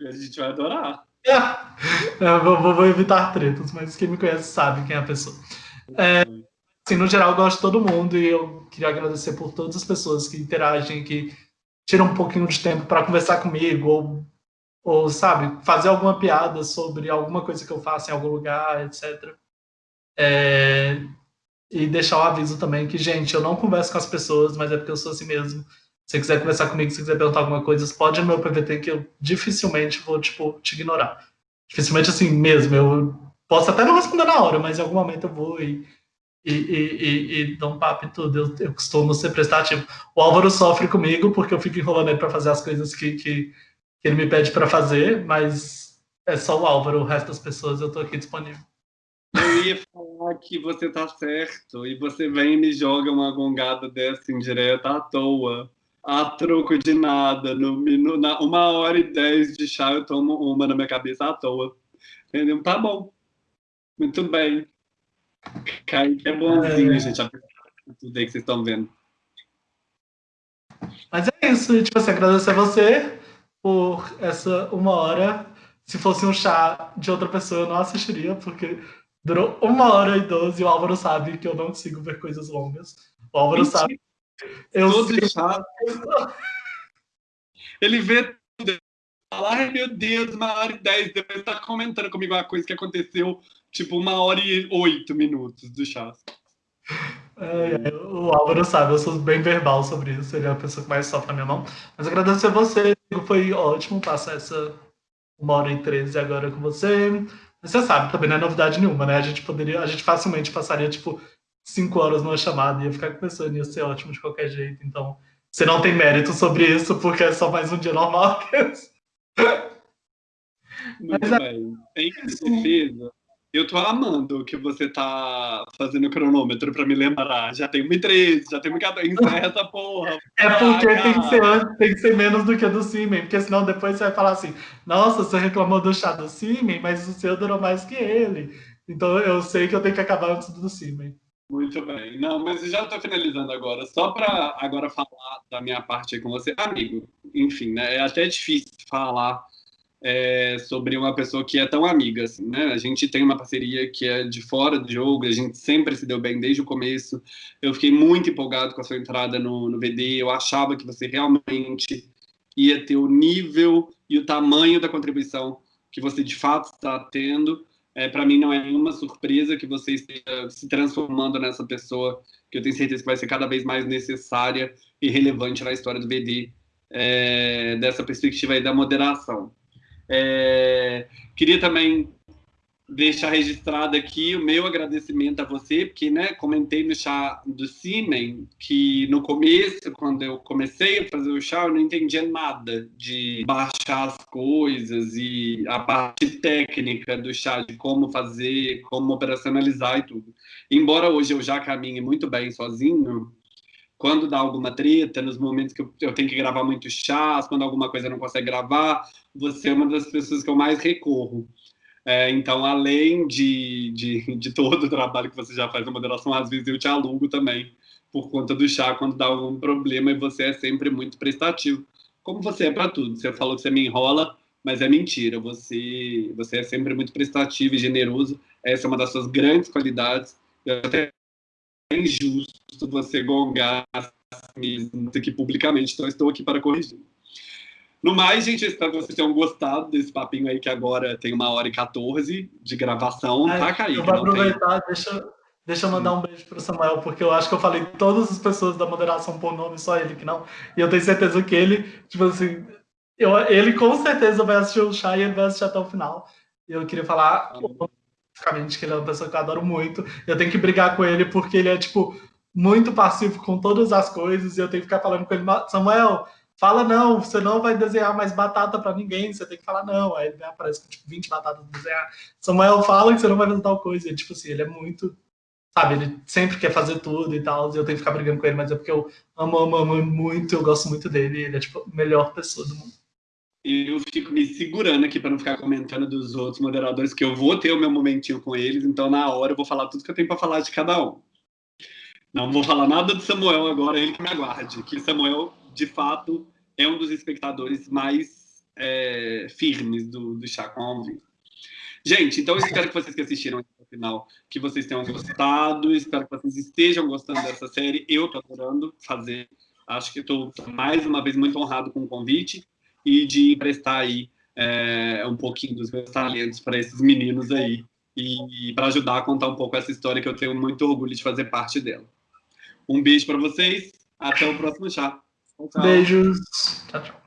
Speaker 1: A gente vai adorar.
Speaker 2: É, vou, vou, evitar tretas, mas quem me conhece sabe quem é a pessoa. É, assim, no geral, eu gosto de todo mundo e eu queria agradecer por todas as pessoas que interagem, que tiram um pouquinho de tempo para conversar comigo, ou, ou, sabe, fazer alguma piada sobre alguma coisa que eu faço em algum lugar, etc. É, e deixar o aviso também que, gente, eu não converso com as pessoas, mas é porque eu sou assim mesmo. Se você quiser conversar comigo, se quiser perguntar alguma coisa, pode ir no meu PVT que eu dificilmente vou, tipo, te ignorar. Dificilmente assim mesmo. Eu posso até não responder na hora, mas em algum momento eu vou e, e, e, e dou um papo e tudo. Eu, eu, costumo ser prestativo. O Álvaro sofre comigo porque eu fico enrolando ele para fazer as coisas que, que, ele me pede para fazer, mas é só o Álvaro, o resto das pessoas eu tô aqui disponível.
Speaker 1: Eu ia falar que você tá certo, e você vem e me joga uma gongada dessa indireta à toa a troco de nada. No, no, na uma hora e dez de chá, eu tomo uma na minha cabeça à toa. Entendeu? Tá bom. Muito bem. Kaique é bonzinho, é. gente. Tudo aí que vocês estão vendo.
Speaker 2: Mas é isso. Tipo assim, agradecer a você por essa uma hora. Se fosse um chá de outra pessoa, eu não assistiria, porque durou uma hora e doze o Álvaro sabe que eu não consigo ver coisas longas. O Álvaro Mentira. sabe
Speaker 1: eu Todo chato. Ele vê tudo. Fala, ai meu Deus, uma hora e dez. Depois tá comentando comigo uma coisa que aconteceu, tipo, uma hora e oito minutos do chá.
Speaker 2: É, o Álvaro sabe, eu sou bem verbal sobre isso, ele é a pessoa que mais sofre na minha mão. Mas agradecer a você, foi ótimo passar essa uma hora e treze agora com você. Você sabe, também não é novidade nenhuma, né? A gente poderia, a gente facilmente passaria, tipo, cinco horas numa chamada, ia ficar pensando, ia ser ótimo de qualquer jeito. Então, você não tem mérito sobre isso, porque é só mais um dia normal.
Speaker 1: Muito Mas, é. Em defesa, eu tô amando que você tá fazendo cronômetro pra me lembrar. Já tem 1,13, já tem 1,14. Encerra essa porra.
Speaker 2: É porque tem que, ser, tem que ser menos do que do Simen, porque senão depois você vai falar assim: nossa, você reclamou do chá do Simen, mas o seu durou mais que ele. Então eu sei que eu tenho que acabar antes do Simen.
Speaker 1: Muito bem. Não, mas já estou finalizando agora. Só para agora falar da minha parte aí com você. Amigo, enfim, né? É até difícil falar é, sobre uma pessoa que é tão amiga, assim, né? A gente tem uma parceria que é de fora do jogo, a gente sempre se deu bem desde o começo. Eu fiquei muito empolgado com a sua entrada no, no VD. Eu achava que você realmente ia ter o nível e o tamanho da contribuição que você de fato está tendo. É, para mim não é nenhuma surpresa que você esteja se transformando nessa pessoa que eu tenho certeza que vai ser cada vez mais necessária e relevante na história do BD, é, dessa perspectiva aí da moderação. É, queria também deixar registrado aqui o meu agradecimento a você, porque, né, comentei no chá do Simen que no começo, quando eu comecei a fazer o chá, eu não entendia nada de baixar as coisas e a parte técnica do chá, de como fazer, como operacionalizar e tudo. Embora hoje eu já caminhe muito bem sozinho, quando dá alguma treta, nos momentos que eu, tenho que gravar muito chás, quando alguma coisa não consegue gravar, você é uma das pessoas que eu mais recorro. É, então, além de, de, de, todo o trabalho que você já faz na moderação, às vezes eu te alugo também por conta do chá quando dá algum problema e você é sempre muito prestativo. Como você é para tudo. Você falou que você me enrola, mas é mentira. Você, você é sempre muito prestativo e generoso. Essa é uma das suas grandes qualidades. Eu até é injusto você gongar mesmo aqui publicamente, então estou aqui para corrigir. No mais, gente, espero que vocês tenham gostado desse papinho aí, que agora tem uma hora e 14 de gravação, Ai, tá, Kaique?
Speaker 2: Eu vou aproveitar, tem... deixa, deixa eu mandar um beijo pro Samuel, porque eu acho que eu falei todas as pessoas da moderação por nome, só ele que não. E eu tenho certeza que ele, tipo assim, eu, ele com certeza vai assistir o chá e ele vai assistir até o final. Eu queria falar basicamente que ele é uma pessoa que eu adoro muito. Eu tenho que brigar com ele porque ele é, tipo, muito passivo com todas as coisas e eu tenho que ficar falando com ele, Samuel fala não, você não vai desenhar mais batata para ninguém, você tem que falar não. Aí ele aparece com tipo 20 batatas para desenhar. Samuel fala que você não vai fazer tal coisa. E, tipo assim, ele é muito. Sabe, ele sempre quer fazer tudo e tal, e eu tenho que ficar brigando com ele, mas é porque eu amo, amo, amo muito, eu gosto muito dele, ele é tipo a melhor pessoa do mundo.
Speaker 1: Eu fico me segurando aqui para não ficar comentando dos outros moderadores, que eu vou ter o meu momentinho com eles, então na hora eu vou falar tudo que eu tenho para falar de cada um. Não vou falar nada do Samuel agora, ele que me aguarde. Que Samuel, de fato, é um dos espectadores mais é, firmes do, do Chá com Alvin. Gente, então eu espero que vocês que assistiram até o final, que vocês tenham gostado, espero que vocês estejam gostando dessa série. Eu tô adorando fazer. Acho que estou mais uma vez muito honrado com o convite e de emprestar aí é, um pouquinho dos meus talentos para esses meninos aí e para ajudar a contar um pouco essa história que eu tenho muito orgulho de fazer parte dela. Um beijo para vocês, até o próximo chá.
Speaker 2: Tchau, tchau. Beijos. Tchau, tchau.